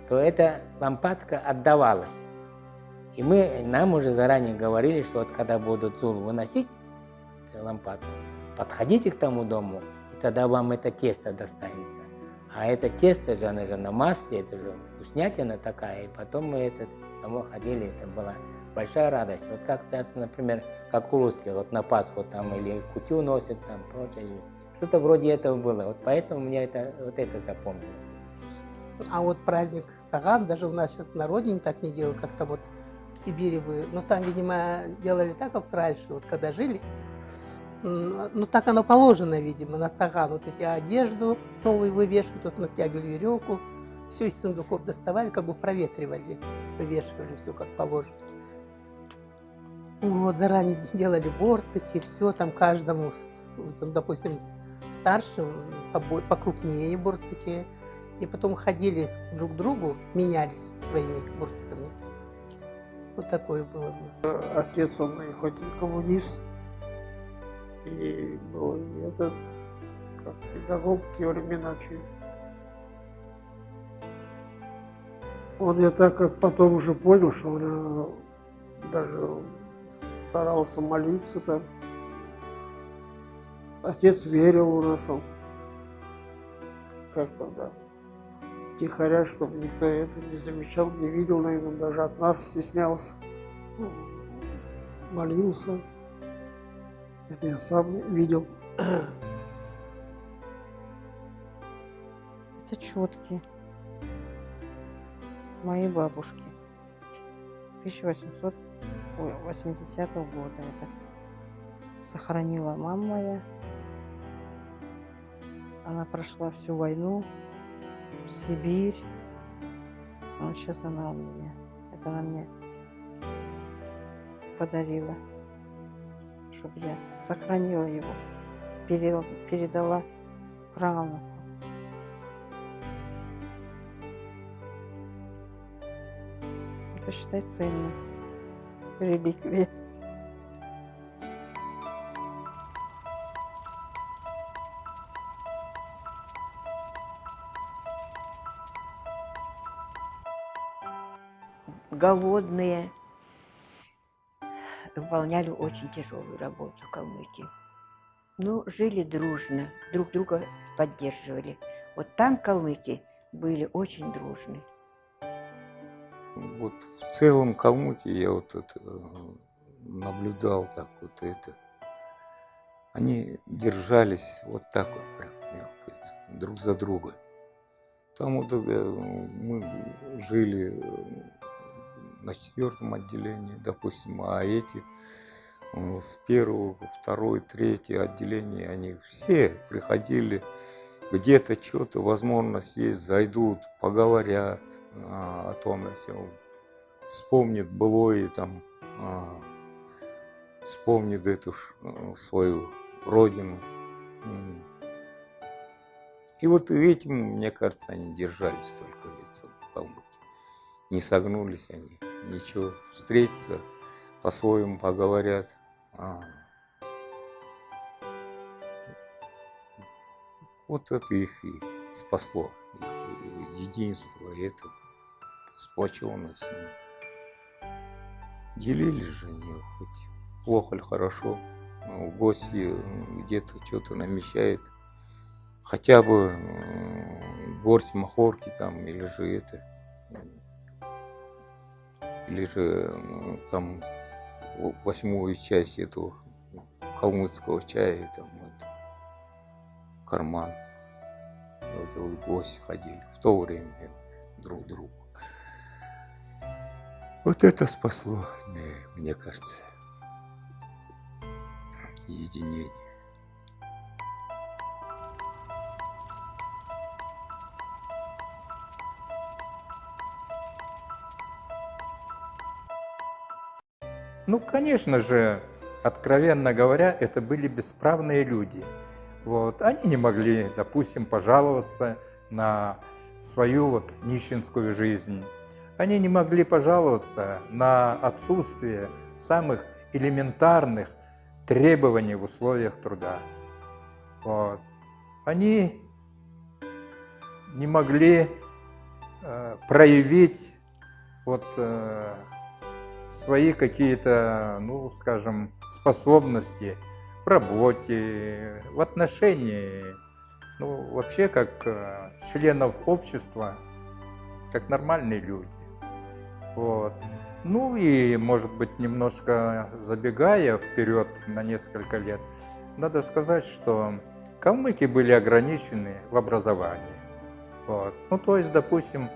то эта лампадка отдавалась. И мы, нам уже заранее говорили, что вот когда будут Зул выносить эту лампадку, подходите к тому дому, и тогда вам это тесто достанется. А это тесто же, оно же на масле, это же вкуснятина такая. И потом мы это домой ходили, это была большая радость. Вот как, например, как у русских, вот на Пасху там или кутю носят, там прочее. Что-то вроде этого было. Вот поэтому мне это, вот это запомнилось. А вот праздник Саган, даже у нас сейчас народник так не делают, как там вот в Сибири вы. Но там, видимо, делали так, как раньше, вот когда жили. Ну, так оно положено, видимо, на цаган. Вот эти одежду новую вывешивают, вот натягивали веревку, все из сундуков доставали, как бы проветривали, вывешивали все как положено. Вот, заранее [LAUGHS] делали борцики, все там каждому, там, допустим, старшим покрупнее борцики. И потом ходили друг к другу, менялись своими борциками. Вот такое было у нас. Отец, он хоть и коммунист, и был и этот, как педагог в те времена чуть. Он, я так как потом уже понял, что он э, даже старался молиться там. Отец верил у нас, он как-то, да, тихоря, чтобы никто это не замечал, не видел, наверное, даже от нас стеснялся. Ну, молился. Это я сам видел. Это четкие моей бабушки 1880 года. Это сохранила мама моя. Она прошла всю войну, Сибирь. Вот сейчас она у меня. Это она мне подарила, чтобы я сохранила его, передала правнуку. Это считай ценность, реликвия. голодные, выполняли очень тяжелую работу в Калмыкии. Ну, жили дружно, друг друга поддерживали. Вот там калмыки были очень дружны. Вот в целом Калмыкии я вот это э, наблюдал так вот это. Они держались вот так вот прям, говорится, друг за друга. Там вот э, мы жили э, на четвертом отделении, допустим, а эти с первого, второй, третье отделение, они все приходили, где-то что-то, возможность есть, зайдут, поговорят а, о том, если вспомнит былое, там, а, вспомнит эту э, свою родину. И вот этим, мне кажется, они держались только в Калмыкии. Не согнулись они ничего, встретятся, по-своему поговорят. А. Вот это их и спасло, их единство, это сплоченность. Делились же они, хоть плохо или хорошо, в гости где-то что-то намечает, хотя бы горсть махорки там, или же это, или же ну, там восьмую часть этого калмыцкого чая, там это, карман. Вот, вот гости ходили в то время вот, друг другу. Вот это спасло, мне, мне кажется, единение. Ну, конечно же, откровенно говоря, это были бесправные люди. Вот. Они не могли, допустим, пожаловаться на свою вот нищенскую жизнь. они не могли пожаловаться на отсутствие самых элементарных требований в условиях труда. Вот. Они не могли э, проявить вот, э, свои какие-то, ну, скажем, способности в работе, в отношении, ну, вообще как э, членов общества, как нормальные люди. Вот. Ну и, может быть, немножко забегая вперед на несколько лет, надо сказать, что калмыки были ограничены в образовании. Вот. Ну, то есть, допустим,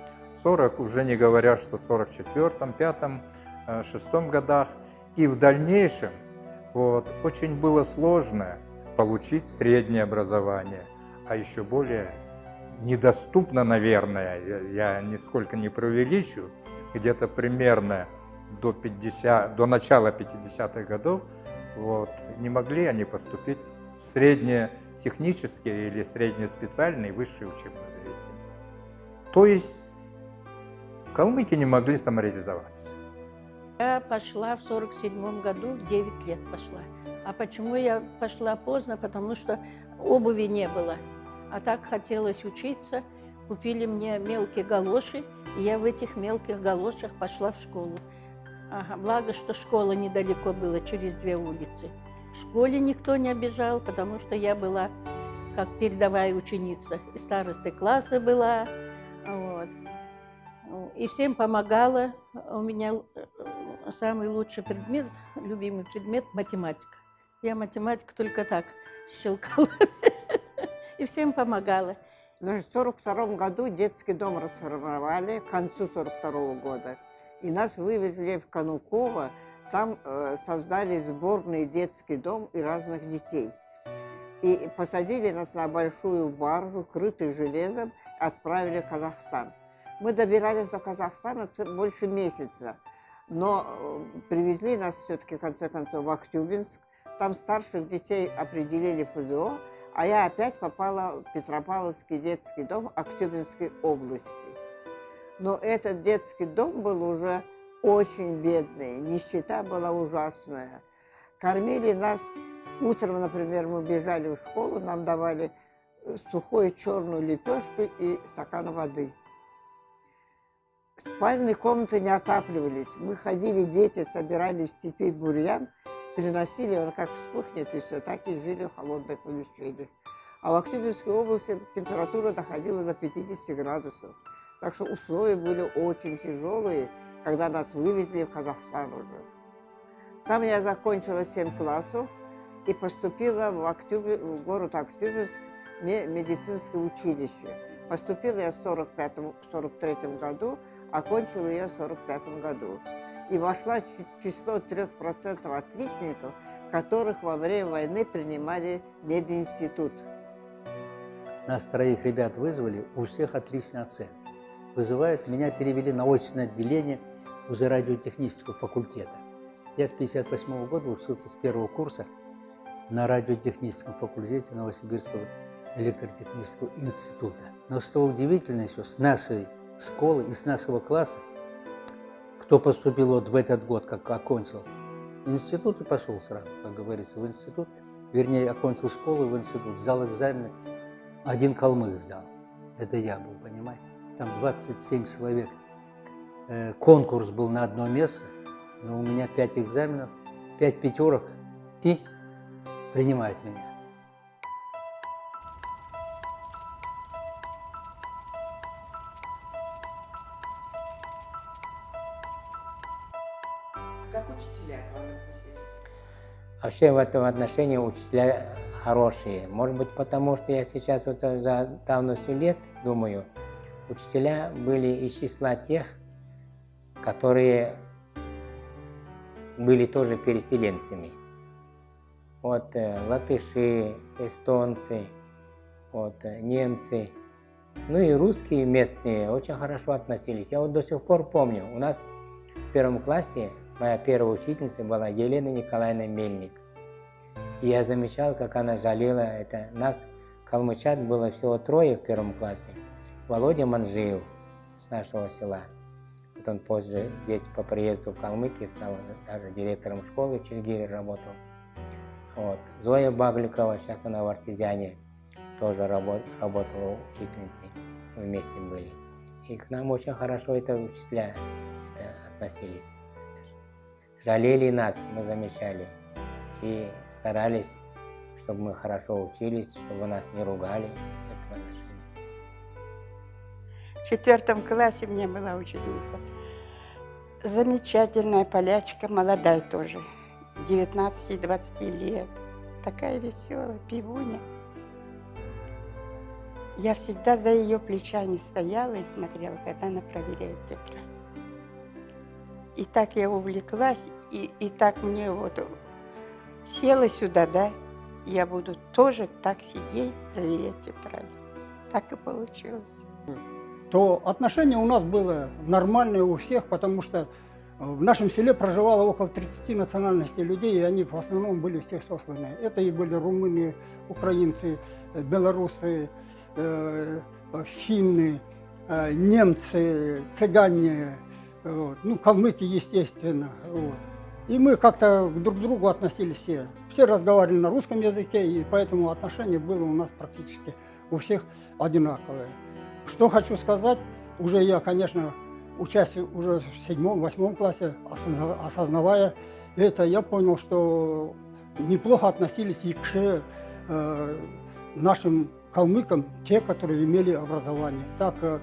40, уже не говоря, что в 44-м, 5-м, 6 годах. И в дальнейшем вот, очень было сложно получить среднее образование, а еще более недоступно, наверное, я, нисколько не преувеличу, где-то примерно до, 50, до начала 50-х годов вот, не могли они поступить в среднее технические или среднеспециальные высшие учебные заведения. То есть калмыки не могли самореализоваться. Я пошла в 47 году, в 9 лет пошла. А почему я пошла поздно? Потому что обуви не было. А так хотелось учиться. Купили мне мелкие галоши, и я в этих мелких галошах пошла в школу. Ага, благо, что школа недалеко была, через две улицы. В школе никто не обижал, потому что я была как передовая ученица. И старостой класса была, вот. И всем помогала. У меня э, самый лучший предмет, любимый предмет – математика. Я математику только так щелкала. [LAUGHS] И всем помогала. В 1942 году детский дом расформировали к концу 1942 года. И нас вывезли в Кануково. Там э, создали сборный детский дом и разных детей. И посадили нас на большую баржу, крытую железом, отправили в Казахстан. Мы добирались до Казахстана больше месяца, но э, привезли нас все-таки, в конце концов, в Актюбинск. Там старших детей определили в ФЗО, а я опять попала в Петропавловский детский дом Актюбинской области. Но этот детский дом был уже очень бедный, нищета была ужасная. Кормили нас, утром, например, мы бежали в школу, нам давали э, сухую черную лепешку и стакан воды. Спальные комнаты не отапливались. Мы ходили, дети, собирали в степи бурьян, переносили, он как вспухнет, и все, так и жили в холодных помещениях. А в Актюбинской области температура доходила до 50 градусов. Так что условия были очень тяжелые, когда нас вывезли в Казахстан уже. Там я закончила 7 классов и поступила в, Актюбе, в город Актюбинск медицинское училище. Поступила я в 1943 году, окончила ее в 1945 году. И вошла в число 3% отличников, которых во время войны принимали мединститут. Нас троих ребят вызвали, у всех отличные оценки. Вызывают, меня перевели на очное отделение уже радиотехнического факультета. Я с 1958 года учился с первого курса на радиотехническом факультете Новосибирского электротехнического института. Но что удивительно еще, с нашей школы, из нашего класса, кто поступил вот в этот год, как окончил институт и пошел сразу, как говорится, в институт, вернее, окончил школу в институт, сдал экзамены, один калмык сдал. Это я был, понимаете? Там 27 человек. Э, конкурс был на одно место, но у меня 5 экзаменов, 5 пятерок и принимают меня. Вообще в этом отношении учителя хорошие. Может быть, потому что я сейчас вот за давностью лет думаю, учителя были из числа тех, которые были тоже переселенцами. Вот э, латыши, эстонцы, вот, э, немцы, ну и русские местные очень хорошо относились. Я вот до сих пор помню, у нас в первом классе моя первая учительница была Елена Николаевна Мельник. И я замечал, как она жалела это. Нас, калмычат, было всего трое в первом классе. Володя Манжиев с нашего села. Потом позже здесь по приезду в Калмыкию стал даже директором школы в Чильгире работал. Вот. Зоя Багликова, сейчас она в Артезиане, тоже работ, работала учительницей. Мы вместе были. И к нам очень хорошо это учителя это относились. Жалели нас, мы замечали. И старались, чтобы мы хорошо учились, чтобы нас не ругали в этом отношении. В четвертом классе мне была учительница. Замечательная полячка, молодая тоже, 19-20 лет. Такая веселая, пивуня. Я всегда за ее плечами стояла и смотрела, когда она проверяет тетрадь. И так я увлеклась, и, и так мне вот села сюда, да, я буду тоже так сидеть, проверять тетрадь. Так и получилось то отношение у нас было нормальное у всех, потому что в нашем селе проживало около 30 национальностей людей, и они в основном были все сосланы. Это и были румыны, украинцы, белорусы, э, финны, э, немцы, цыгане, вот. ну, калмыки, естественно. Вот. И мы как-то друг к другу относились все. Все разговаривали на русском языке, и поэтому отношение было у нас практически у всех одинаковое. Что хочу сказать, уже я, конечно, учась уже в седьмом-восьмом классе, осознавая это, я понял, что неплохо относились и к э, нашим калмыкам, те, которые имели образование. Так, э,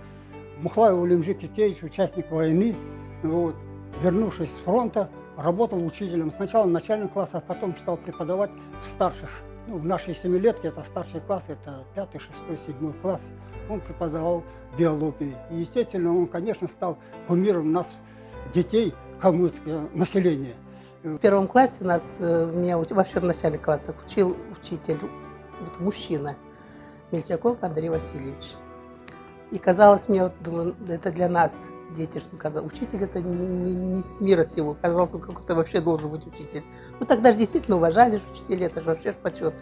Мухлаев Улимжик Кикеевич, участник войны, вот, вернувшись с фронта, работал учителем. Сначала в начальных классах, потом стал преподавать в старших ну, в нашей семилетке, это старший класс, это пятый, шестой, седьмой класс, он преподавал биологию. И, естественно, он, конечно, стал кумиром нас, детей, калмыцкого населения. В первом классе нас, э, меня вообще в начале класса учил учитель, мужчина, Мельчаков Андрей Васильевич. И казалось мне, вот, думаю, это для нас, дети, что казалось, учитель это не, не с мира сего, казалось, он какой-то вообще должен быть учитель. Ну тогда же действительно уважали же учителей, это же вообще ж почет.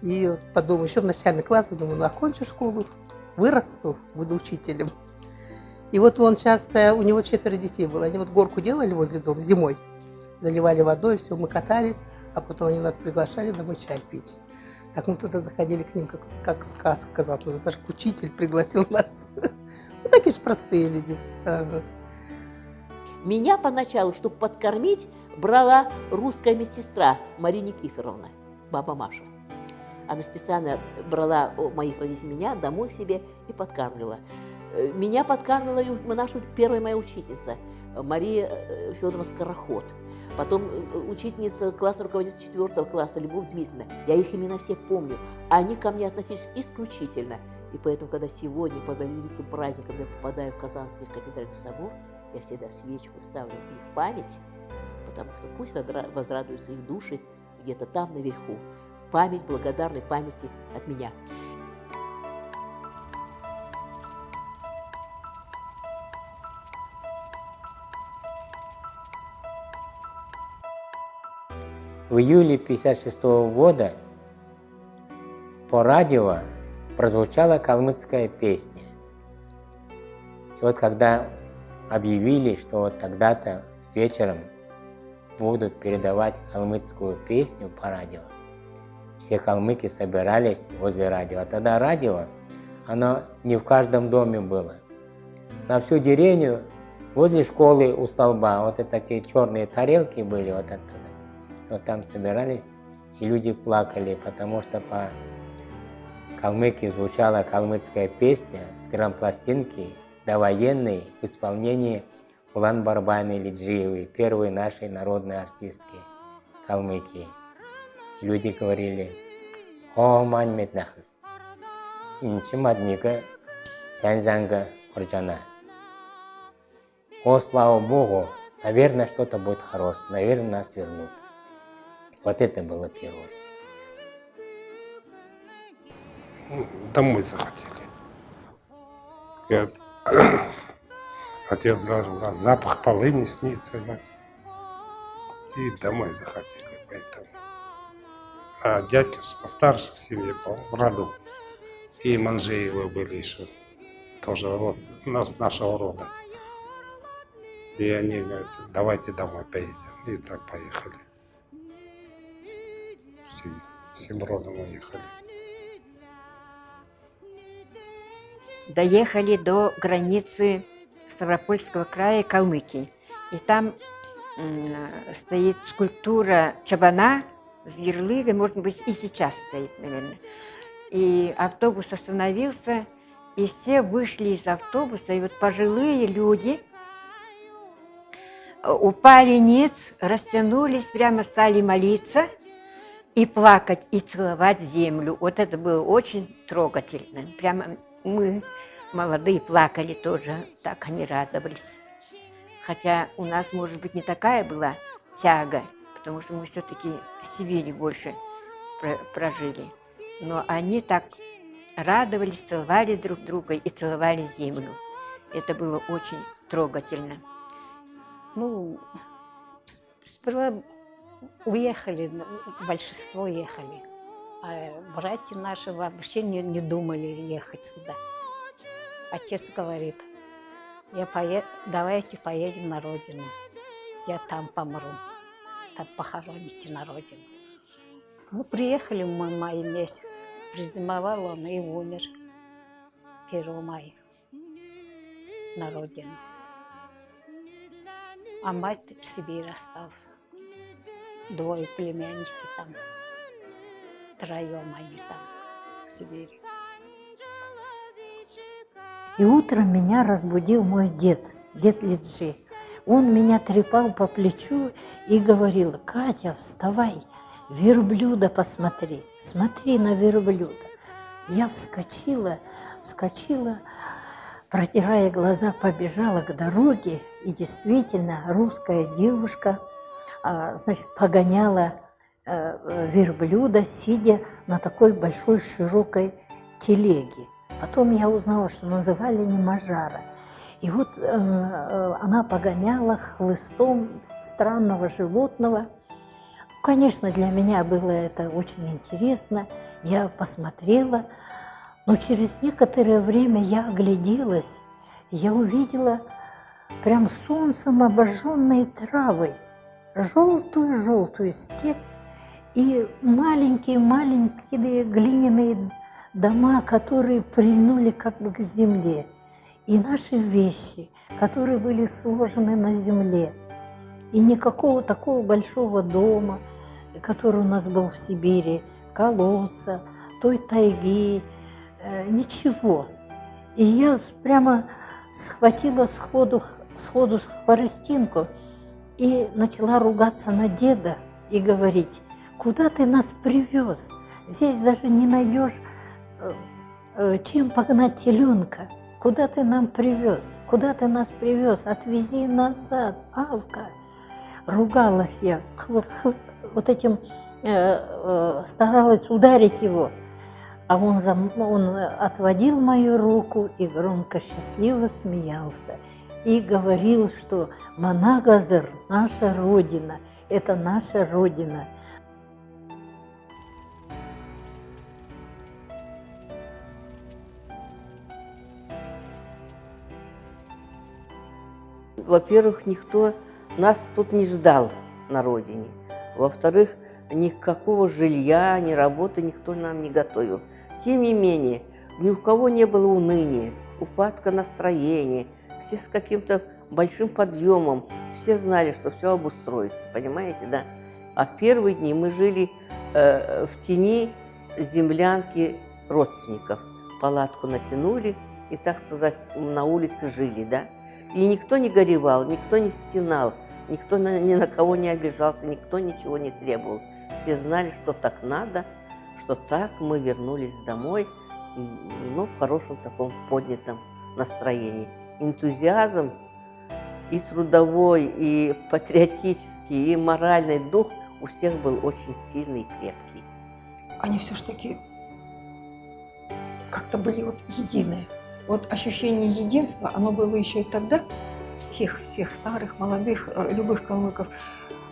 И вот подумал, еще в начальный класс, я думаю, ну окончу школу, вырасту, буду учителем. И вот он часто, у него четверо детей было, они вот горку делали возле дома зимой, заливали водой, все, мы катались, а потом они нас приглашали домой чай пить. Так мы туда заходили к ним, как, как сказка, казалось. Ну, даже учитель пригласил [LAUGHS] нас. Ну, такие же простые люди. Меня поначалу, чтобы подкормить, брала русская медсестра Мария Никифоровна, баба Маша. Она специально брала моих родителей меня домой к себе и подкармливала. Э, меня подкармливала наша первая моя учительница, Мария э, Федоровна Скороход – Потом э, учительница класса руководитель четвертого класса Любовь Дмитриевна. Я их имена все помню. Они ко мне относились исключительно. И поэтому, когда сегодня по великим праздникам я попадаю в Казанский кафедральный собор, я всегда свечку ставлю в их память, потому что пусть возрадуются их души где-то там наверху. Память благодарной памяти от меня. В июле 1956 года по радио прозвучала калмыцкая песня. И вот когда объявили, что вот тогда-то вечером будут передавать калмыцкую песню по радио, все калмыки собирались возле радио. А тогда радио, оно не в каждом доме было. На всю деревню возле школы у столба вот это такие черные тарелки были вот оттуда вот там собирались, и люди плакали, потому что по калмыке звучала калмыцкая песня с грампластинки довоенной в исполнении Улан Барбаны Лиджиевой, первой нашей народной артистки Калмыкии. И люди говорили, «О, мань метнахн, инчи мадника, сянзанга урджана». О, слава Богу, наверное, что-то будет хорошее, наверное, нас вернут. Вот это было первое. Домой захотели. Я... [COUGHS] Отец говорил, а запах полыни снится. И домой захотели, поэтому. А дядя постарше в семье был, в роду. И Манжеевы были еще, тоже род, с нашего рода. И они говорят, давайте домой поедем. И так поехали. Всем, всем родом уехали. Доехали до границы Ставропольского края Калмыкии. И там стоит скульптура Чабана с ярлыкой, может быть, и сейчас стоит, наверное. И автобус остановился, и все вышли из автобуса, и вот пожилые люди упали ниц, растянулись, прямо стали молиться и плакать, и целовать землю. Вот это было очень трогательно. Прямо мы, молодые, плакали тоже, так они радовались. Хотя у нас, может быть, не такая была тяга, потому что мы все-таки в Сибири больше прожили. Но они так радовались, целовали друг друга и целовали землю. Это было очень трогательно. Ну, сперва уехали, большинство уехали. А братья наши вообще не, не думали ехать сюда. Отец говорит, я поеду, давайте поедем на родину. Я там помру. Там похороните на родину. Ну, приехали мы в мае месяц. Призимовал он и умер 1 мая на родину. А мать в Сибири остался. Двое племянники там. Троем они там, Сибири. И утром меня разбудил мой дед, дед Лиджи. Он меня трепал по плечу и говорил, Катя, вставай, верблюда посмотри, смотри на верблюда. Я вскочила, вскочила, протирая глаза, побежала к дороге, и действительно русская девушка, значит, погоняла э, верблюда, сидя на такой большой широкой телеге. Потом я узнала, что называли не Мажара. И вот э, э, она погоняла хлыстом странного животного. Конечно, для меня было это очень интересно. Я посмотрела, но через некоторое время я огляделась. Я увидела прям солнцем обожженные травы, желтую-желтую степь и маленькие-маленькие глиняные дома, которые прильнули как бы к земле, и наши вещи, которые были сложены на земле. И никакого такого большого дома, который у нас был в Сибири, колодца, той тайги, э, ничего. И я прямо схватила сходу, сходу хворостинку и начала ругаться на деда и говорить, куда ты нас привез? Здесь даже не найдешь Э, э, чем погнать теленка? Куда ты нам привез? Куда ты нас привез? Отвези назад, Авка. Ругалась я, вот этим э, старалась ударить его. А он, он отводил мою руку и громко счастливо смеялся. И говорил, что Манагазар – наша Родина, это наша Родина – во-первых, никто нас тут не ждал на родине. Во-вторых, никакого жилья, ни работы никто нам не готовил. Тем не менее, ни у кого не было уныния, упадка настроения, все с каким-то большим подъемом, все знали, что все обустроится, понимаете, да? А в первые дни мы жили э, в тени землянки родственников. Палатку натянули и, так сказать, на улице жили, да? И никто не горевал, никто не стенал, никто на, ни на кого не обижался, никто ничего не требовал. Все знали, что так надо, что так мы вернулись домой, но в хорошем таком поднятом настроении. Энтузиазм и трудовой, и патриотический, и моральный дух у всех был очень сильный и крепкий. Они все-таки как-то были вот единые. Вот ощущение единства, оно было еще и тогда, всех, всех старых, молодых, э, любых калмыков,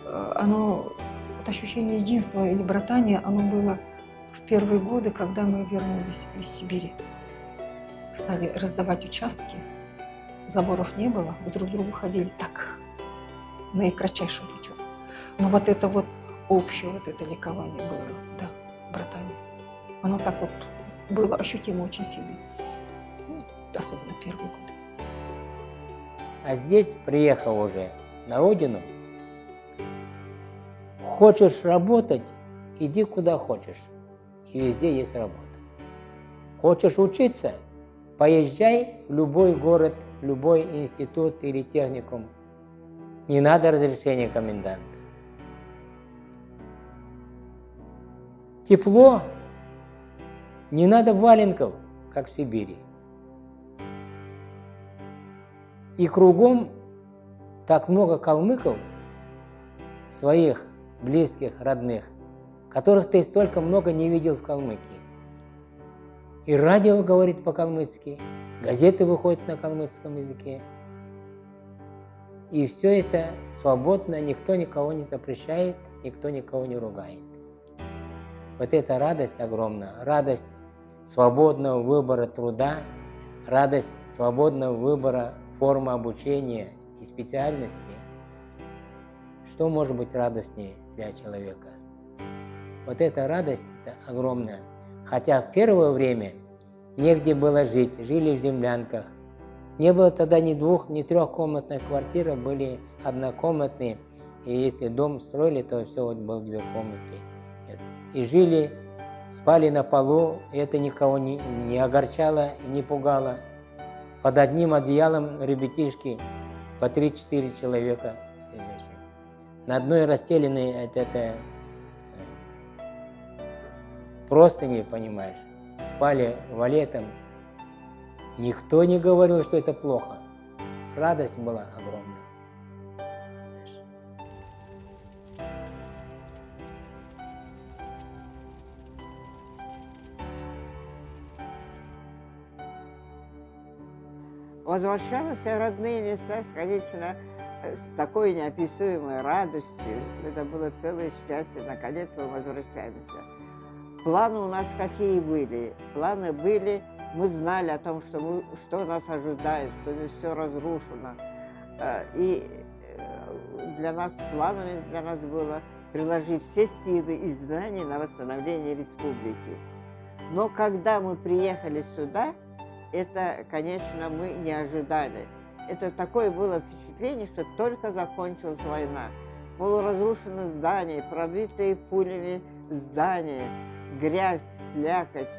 э, оно, вот ощущение единства или братания, оно было в первые годы, когда мы вернулись из Сибири. Стали раздавать участки, заборов не было, мы друг к другу ходили так, наикратчайшим путем. Но вот это вот общее вот это ликование было, да, братане. Оно так вот было ощутимо очень сильно, ну, особенно первый год. А здесь, приехал уже на родину, хочешь работать, иди куда хочешь, и везде есть работа. Хочешь учиться, поезжай в любой город, любой институт или техникум. Не надо разрешения коменданта. Тепло, не надо валенков, как в Сибири. И кругом так много калмыков, своих близких, родных, которых ты столько много не видел в Калмыкии. И радио говорит по-калмыцки, газеты выходят на калмыцком языке. И все это свободно, никто никого не запрещает, никто никого не ругает. Вот эта радость огромная, радость свободного выбора труда, радость свободного выбора формы обучения и специальности. Что может быть радостнее для человека? Вот эта радость это огромная. Хотя в первое время негде было жить, жили в землянках. Не было тогда ни двух, ни трехкомнатных квартир, были однокомнатные. И если дом строили, то все вот было две комнаты. И жили, спали на полу, и это никого не, не огорчало и не пугало. Под одним одеялом ребятишки по 3-4 человека. На одной расстеленной это, это простыни, понимаешь, спали валетом. Никто не говорил, что это плохо. Радость была огромная. Возвращалась в родные места, конечно, с такой неописуемой радостью. Это было целое счастье. Наконец мы возвращаемся. Планы у нас какие были? Планы были, мы знали о том, что, мы, что нас ожидает, что здесь все разрушено. Э, и э, для нас, планами для нас было приложить все силы и знания на восстановление республики. Но когда мы приехали сюда, это, конечно, мы не ожидали. Это такое было впечатление, что только закончилась война. Полуразрушенные здания, пробитые пулями здания, грязь, слякоть,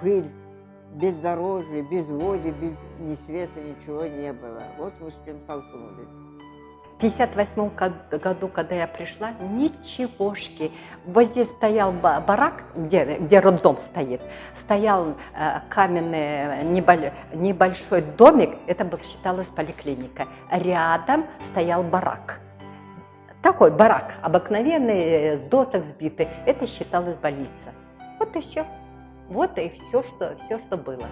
пыль, бездорожье, без воды, без ни света, ничего не было. Вот мы с чем столкнулись. В 1958 году, когда я пришла, ничегошки. Вот здесь стоял барак, где, где роддом стоит, стоял э, каменный небольшой домик, это был, считалось поликлиника. Рядом стоял барак. Такой барак, обыкновенный, э, с досок сбитый, это считалось больница. Вот и все. Вот и все что, все, что было.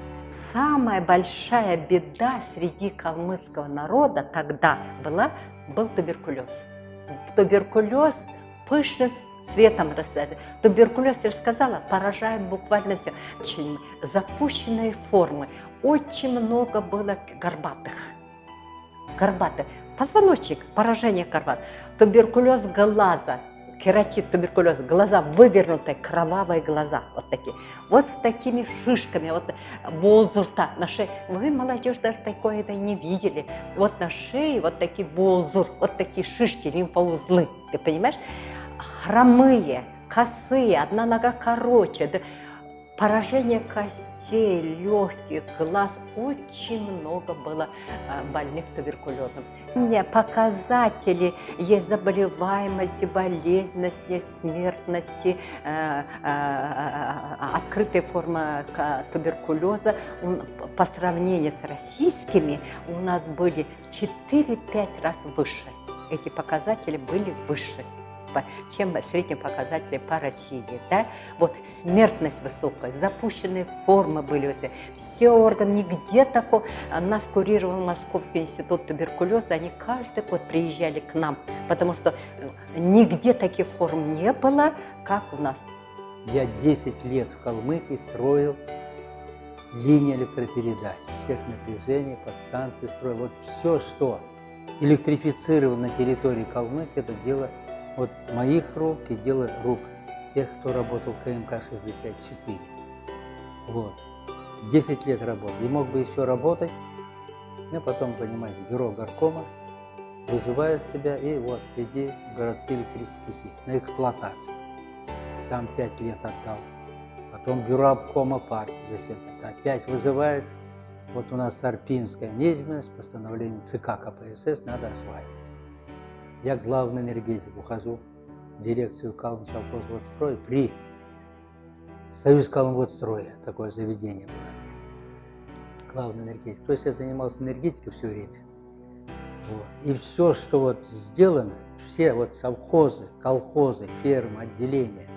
Самая большая беда среди калмыцкого народа тогда была был туберкулез. Туберкулез пышным цветом рассадит. Туберкулез, я же сказала, поражает буквально все. Очень запущенные формы. Очень много было горбатых. Горбатых. Позвоночник, поражение горбат. Туберкулез глаза, кератит, туберкулез, глаза вывернутые, кровавые глаза, вот такие. Вот с такими шишками, вот болзурта на шее. Вы, молодежь, даже такое это не видели. Вот на шее вот такие болзур, вот такие шишки, лимфоузлы, ты понимаешь? Хромые, косые, одна нога короче, поражение костей, легких, глаз. Очень много было а, больных туберкулезом. Показатели есть заболеваемости, болезненности, смертности, э, э, открытая форма туберкулеза. По сравнению с российскими у нас были 4-5 раз выше. Эти показатели были выше чем средние показатели по России. Да? Вот смертность высокая, запущенные формы были все, органы, нигде такого. Нас курировал Московский институт туберкулеза, они каждый год приезжали к нам, потому что э, нигде таких форм не было, как у нас. Я 10 лет в Калмыкии строил линии электропередач, всех напряжений, подстанции строя. Вот все, что электрифицировано на территории Калмыкии, это дело вот моих рук и дело рук тех, кто работал в КМК-64. Вот. 10 лет работал. И мог бы еще работать, но потом, понимаете, бюро горкома вызывают тебя, и вот, иди в городские электрические сети на эксплуатацию. Там 5 лет отдал. Потом бюро обкома партии заседает. Опять вызывают. Вот у нас Арпинская низменность, постановление ЦК КПСС надо осваивать. Я главный энергетик, ухожу в дирекцию Калмсовхозводстроя при Союз Калмводстроя, такое заведение было. Главный энергетик. То есть я занимался энергетикой все время. Вот. И все, что вот сделано, все вот совхозы, колхозы, фермы, отделения,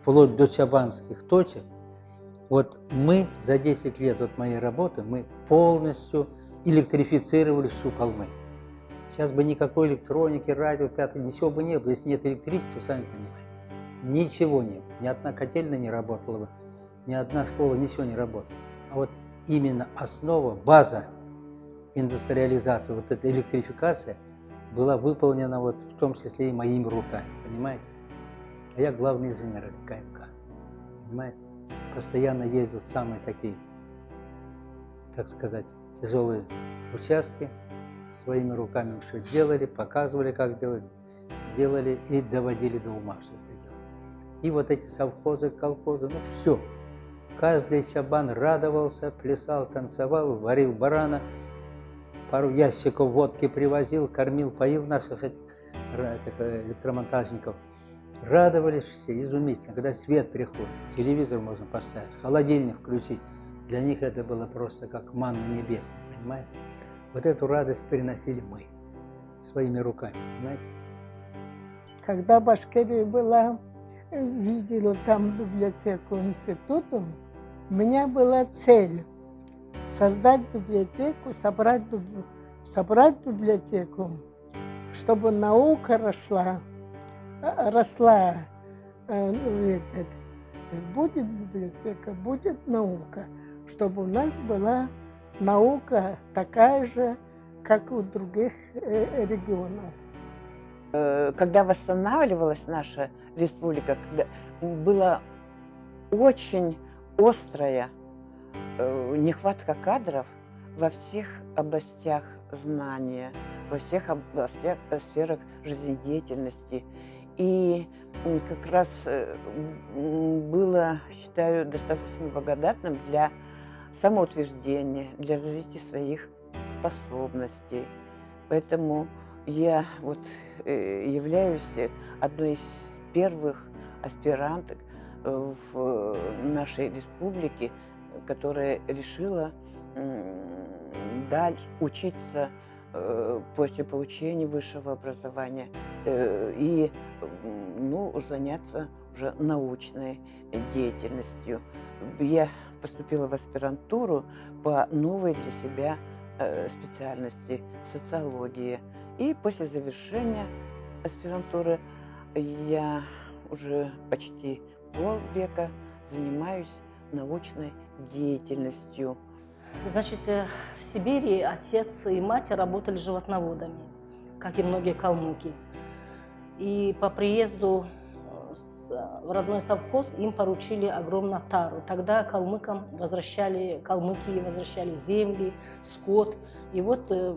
вплоть до чабанских точек, вот мы за 10 лет от моей работы, мы полностью электрифицировали всю Калмы. Сейчас бы никакой электроники, радио, пятое, ничего бы не было, если нет электричества, сами понимаете. Ничего не было, ни одна котельная не работала бы, ни одна школа, ничего не работала. А вот именно основа, база индустриализации, вот эта электрификация была выполнена вот в том числе и моими руками, понимаете? А я главный инженер этой КМК, понимаете? Постоянно ездил в самые такие, так сказать, тяжелые участки, своими руками все делали, показывали, как делать, делали и доводили до ума все это дело. И вот эти совхозы, колхозы, ну все. Каждый чабан радовался, плясал, танцевал, варил барана, пару ящиков водки привозил, кормил, поил наших этих, этих э, электромонтажников. Радовались все, изумительно. Когда свет приходит, телевизор можно поставить, холодильник включить. Для них это было просто как манна небесная, понимаете? Вот эту радость переносили мы своими руками, понимаете? Когда в Башкирии была, видела там библиотеку института, у меня была цель создать библиотеку, собрать, собрать библиотеку, чтобы наука росла, э, росла. Э, ну, будет библиотека, будет наука, чтобы у нас была наука такая же, как у других э, регионов. Когда восстанавливалась наша республика, была очень острая Э, нехватка кадров во всех областях знания, во всех областях, э, сферах жизнедеятельности. И как раз э, было, считаю, достаточно благодатным для самоутверждения, для развития своих способностей. Поэтому я вот являюсь одной из первых аспиранток в нашей республике которая решила дальше учиться э, после получения высшего образования э, и ну, заняться уже научной деятельностью. Я поступила в аспирантуру по новой для себя э, специальности социологии. И после завершения аспирантуры я уже почти полвека занимаюсь научной деятельностью. Значит, э, в Сибири отец и мать работали животноводами, как и многие калмыки. И по приезду в родной совхоз им поручили огромную тару. Тогда калмыкам возвращали, калмыки возвращали земли, скот. И вот э,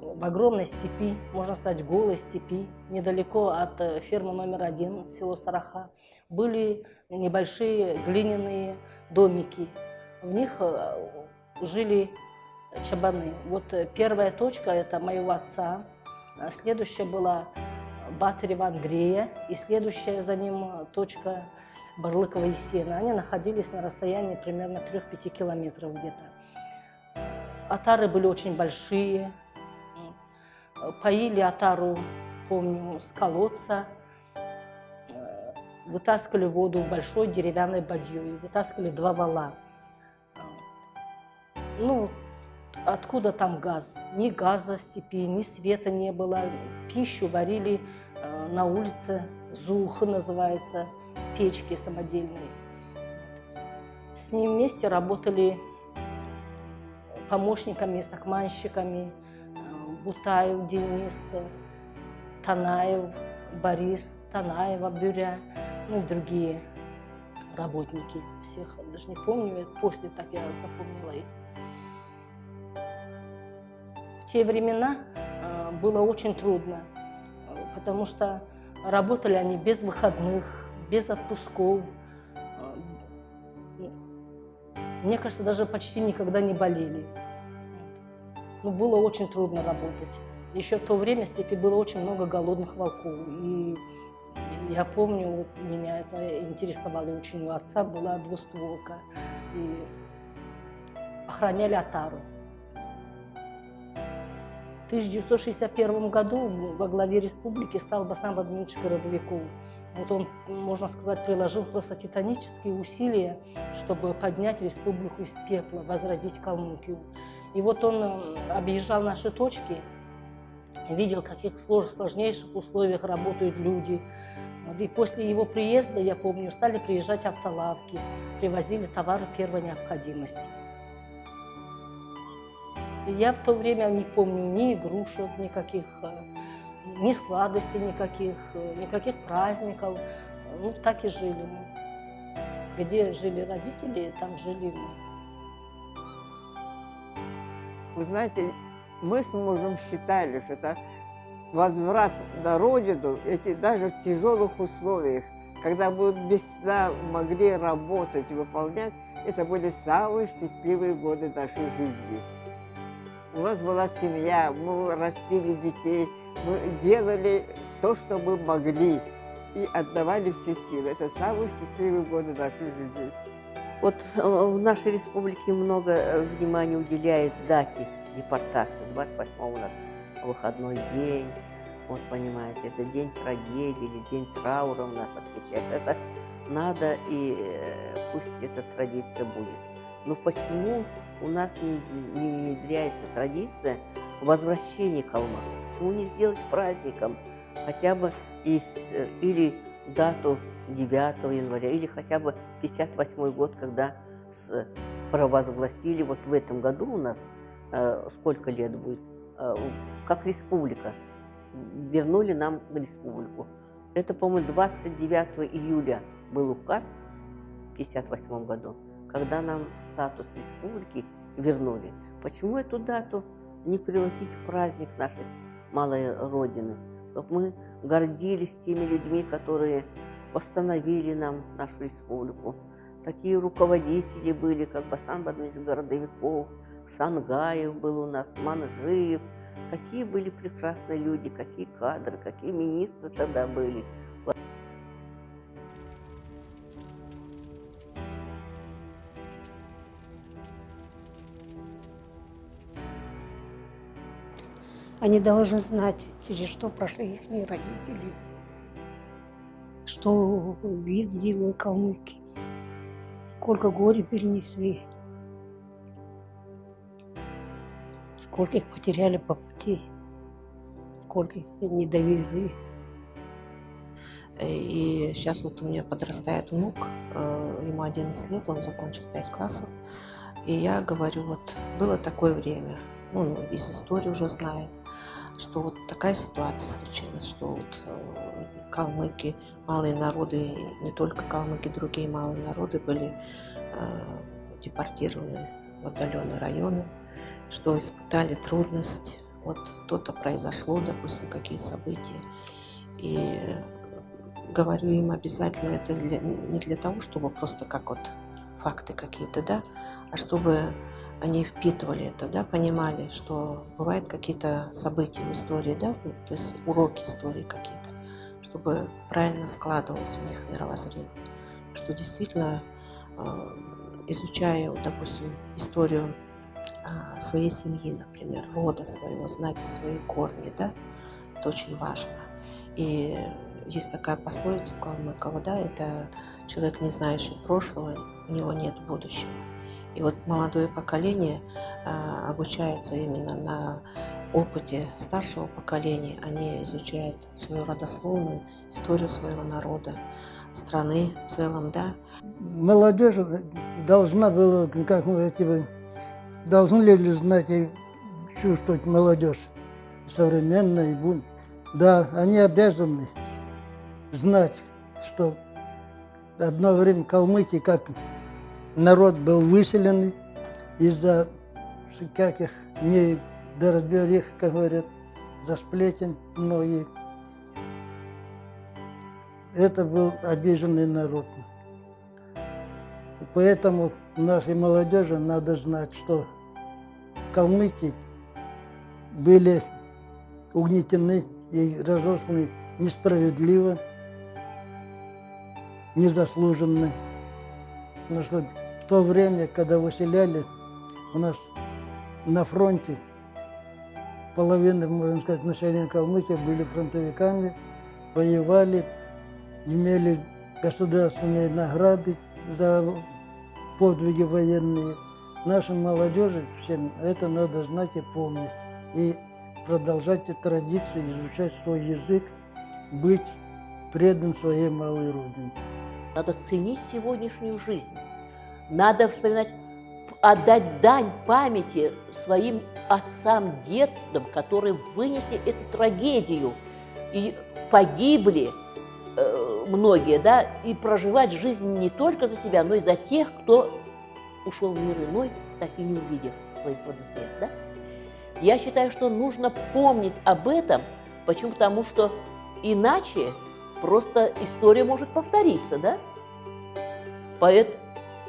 в огромной степи, можно сказать, голой степи, недалеко от фермы номер один, село Сараха, были небольшие глиняные домики. В них э, жили чабаны. Вот э, первая точка – это моего отца. А следующая была Батарева Андрея. И следующая за ним э, точка Барлыкова Есена. Они находились на расстоянии примерно 3-5 километров где-то. Атары были очень большие. Поили атару, помню, с колодца вытаскивали воду в большой деревянной бадьей, вытаскивали два вала. Ну, откуда там газ? Ни газа в степи, ни света не было. Пищу варили э, на улице, зуха называется, печки самодельные. с ним вместе работали помощниками, сакманщиками, э, Бутаев Денис, Танаев Борис, Танаева Бюря, ну и другие работники. Всех даже не помню, после так я запомнила их. В те времена э, было очень трудно, потому что работали они без выходных, без отпусков. Мне кажется, даже почти никогда не болели. Но ну, было очень трудно работать. Еще в то время в степи было очень много голодных волков. И я помню, меня это интересовало очень. У отца была двустволка. И охраняли Атару. В 1961 году во главе республики стал Басан Владимирович Городовиков. Вот он, можно сказать, приложил просто титанические усилия, чтобы поднять республику из пепла, возродить Калмыкию. И вот он э, объезжал наши точки, видел, в каких сложнейших условиях работают люди. И после его приезда, я помню, стали приезжать автолавки, привозили товары первой необходимости. Я в то время не помню ни игрушек никаких, э, ни сладостей никаких, э, никаких праздников. Ну, так и жили мы. Где жили родители, там жили мы. Вы знаете, мы с мужем считали, что это возврат на родину, эти даже в тяжелых условиях, когда мы без сна могли работать выполнять, это были самые счастливые годы нашей жизни. У нас была семья, мы растили детей, мы делали то, что мы могли, и отдавали все силы. Это самые счастливые годы нашей жизни. Вот э, в нашей республике много э, внимания уделяет дате депортации. 28 у нас выходной день. Вот понимаете, это день трагедии или день траура у нас отмечается. Это надо, и э, пусть эта традиция будет. Но почему у нас не, не внедряется традиция возвращения калмыков? Почему не сделать праздником хотя бы из, э, или дату 9 января, или хотя бы 58 год, когда с, провозгласили, вот в этом году у нас э, сколько лет будет, э, как республика, вернули нам республику. Это, по-моему, 29 июля был указ в 58 году когда нам статус республики вернули. Почему эту дату не превратить в праздник нашей малой Родины? Чтобы мы гордились теми людьми, которые восстановили нам нашу республику. Такие руководители были, как Басан Бадмич Городовиков, Сангаев был у нас, Манжиев. Какие были прекрасные люди, какие кадры, какие министры тогда были. Они должны знать, через что прошли их родители, что видели калмыки, сколько горя перенесли, сколько их потеряли по пути, сколько их не довезли. И сейчас вот у меня подрастает внук, э, ему 11 лет, он закончил 5 классов. И я говорю, вот было такое время, ну, из истории уже знает, что вот такая ситуация случилась, что вот э, калмыки, малые народы, не только калмыки, другие малые народы были э, депортированы в отдаленные районы, что испытали трудность, вот что-то произошло, допустим, какие события. И говорю им обязательно это для, не для того, чтобы просто как вот факты какие-то, да, а чтобы они впитывали это, да, понимали, что бывают какие-то события в истории, да, ну, то есть уроки истории какие-то, чтобы правильно складывалось у них мировоззрение, что действительно, э, изучая, допустим, историю а, своей семьи, например, рода своего, знать свои корни, да, это очень важно. И есть такая пословица у Калмыкова, да, это человек, не знающий прошлого, у него нет будущего. И вот молодое поколение а, обучается именно на опыте старшего поколения они изучают свою родословную, историю своего народа, страны в целом, да. Молодежь должна была, как мы типа, должны ли знать и чувствовать молодежь современная. Да, они обязаны знать, что одно время калмыки как народ был выселенный из-за каких недоразберих, как говорят, за сплетен многие. Это был обиженный народ. И поэтому нашей молодежи надо знать, что калмыки были угнетены и разрушены несправедливо, незаслуженно. Потому что то время, когда выселяли, у нас на фронте половина, можно сказать, населения Калмыкии были фронтовиками, воевали, имели государственные награды за подвиги военные. Нашей молодежи всем это надо знать и помнить. И продолжать эти традиции, изучать свой язык, быть предан своей малой родине. Надо ценить сегодняшнюю жизнь. Надо вспоминать, отдать дань памяти своим отцам, дедам, которые вынесли эту трагедию и погибли э, многие, да, и проживать жизнь не только за себя, но и за тех, кто ушел в мир иной, так и не увидев своих родных мест, да. Я считаю, что нужно помнить об этом. Почему? Потому что иначе просто история может повториться, да? Поэтому,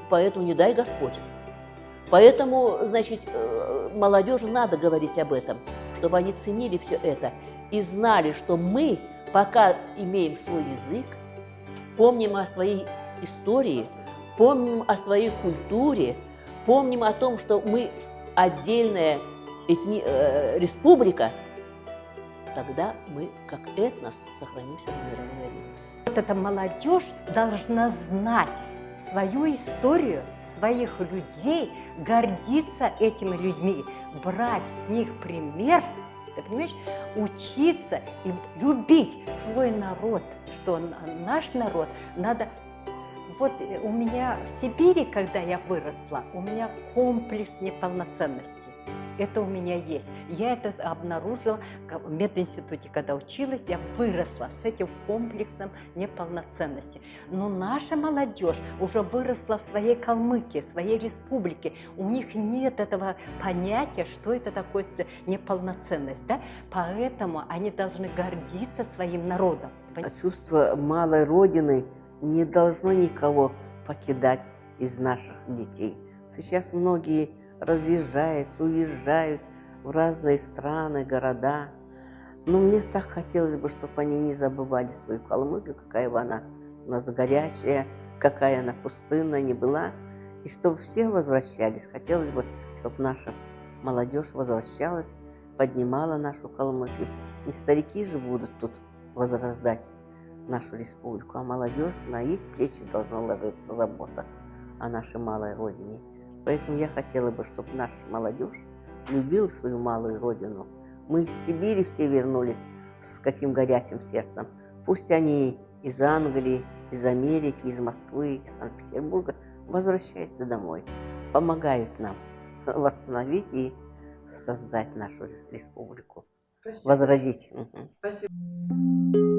поэтому не дай Господь. Поэтому, значит, э, молодежи надо говорить об этом, чтобы они ценили все это и знали, что мы, пока имеем свой язык, помним о своей истории, помним о своей культуре, помним о том, что мы отдельная этни, э, республика, тогда мы, как этнос, сохранимся на мировой арене. Вот эта молодежь должна знать свою историю, своих людей, гордиться этими людьми, брать с них пример, ты понимаешь, учиться и любить свой народ, что наш народ надо вот у меня в Сибири, когда я выросла, у меня комплекс неполноценности. Это у меня есть. Я это обнаружила в мединституте, когда училась, я выросла с этим комплексом неполноценности. Но наша молодежь уже выросла в своей Калмыкии, своей республике. У них нет этого понятия, что это такое неполноценность. Да? Поэтому они должны гордиться своим народом. Чувство малой родины не должно никого покидать из наших детей. Сейчас многие разъезжаются, уезжают в разные страны, города. Но мне так хотелось бы, чтобы они не забывали свою Калмыкию, какая бы она у нас горячая, какая она пустынная не была, и чтобы все возвращались. Хотелось бы, чтобы наша молодежь возвращалась, поднимала нашу Калмыкию. Не старики же будут тут возрождать нашу республику, а молодежь, на их плечи должна ложиться забота о нашей малой родине. Поэтому я хотела бы, чтобы наша молодежь любила свою малую родину. Мы из Сибири все вернулись с каким горячим сердцем. Пусть они из Англии, из Америки, из Москвы, из Санкт-Петербурга возвращаются домой, помогают нам [LAUGHS] восстановить и создать нашу республику, Спасибо. возродить. Спасибо.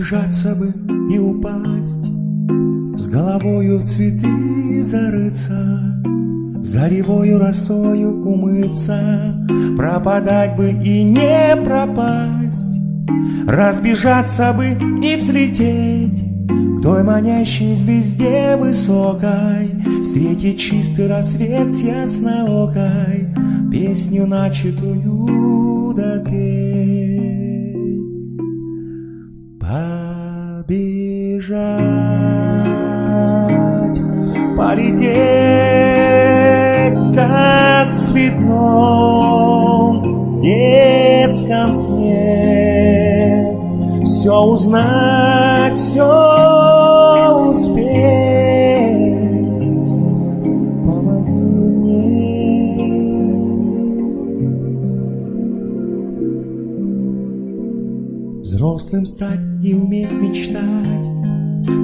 Разбежаться бы и упасть, С головою в цветы зарыться, Заревою росою умыться, Пропадать бы и не пропасть, Разбежаться бы и взлететь К той манящей звезде высокой, Встретить чистый рассвет с ясноокой, Песню начатую допеть. Все узнать, все успеть. Помоги мне. Взрослым стать и уметь мечтать.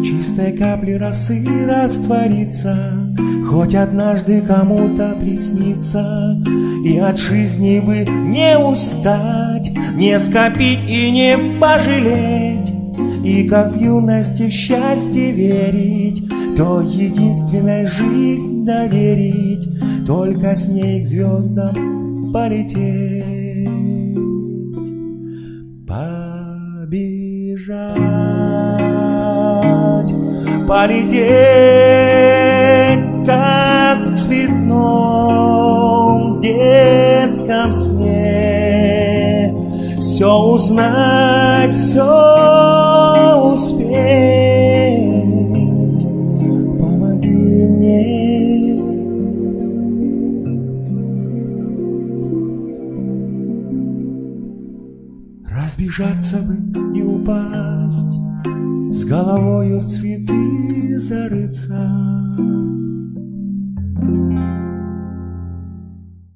Чистой капли росы раствориться Хоть однажды кому-то приснится И от жизни бы не устать Не скопить и не пожалеть. И как в юности в счастье верить То единственной жизнь доверить. Только с ней к звездам полететь. Побежать Полететь, как в цветном детском сне Все узнать, все успеть. Помоги мне. Разбежаться бы и упасть С головою в цветы зарыться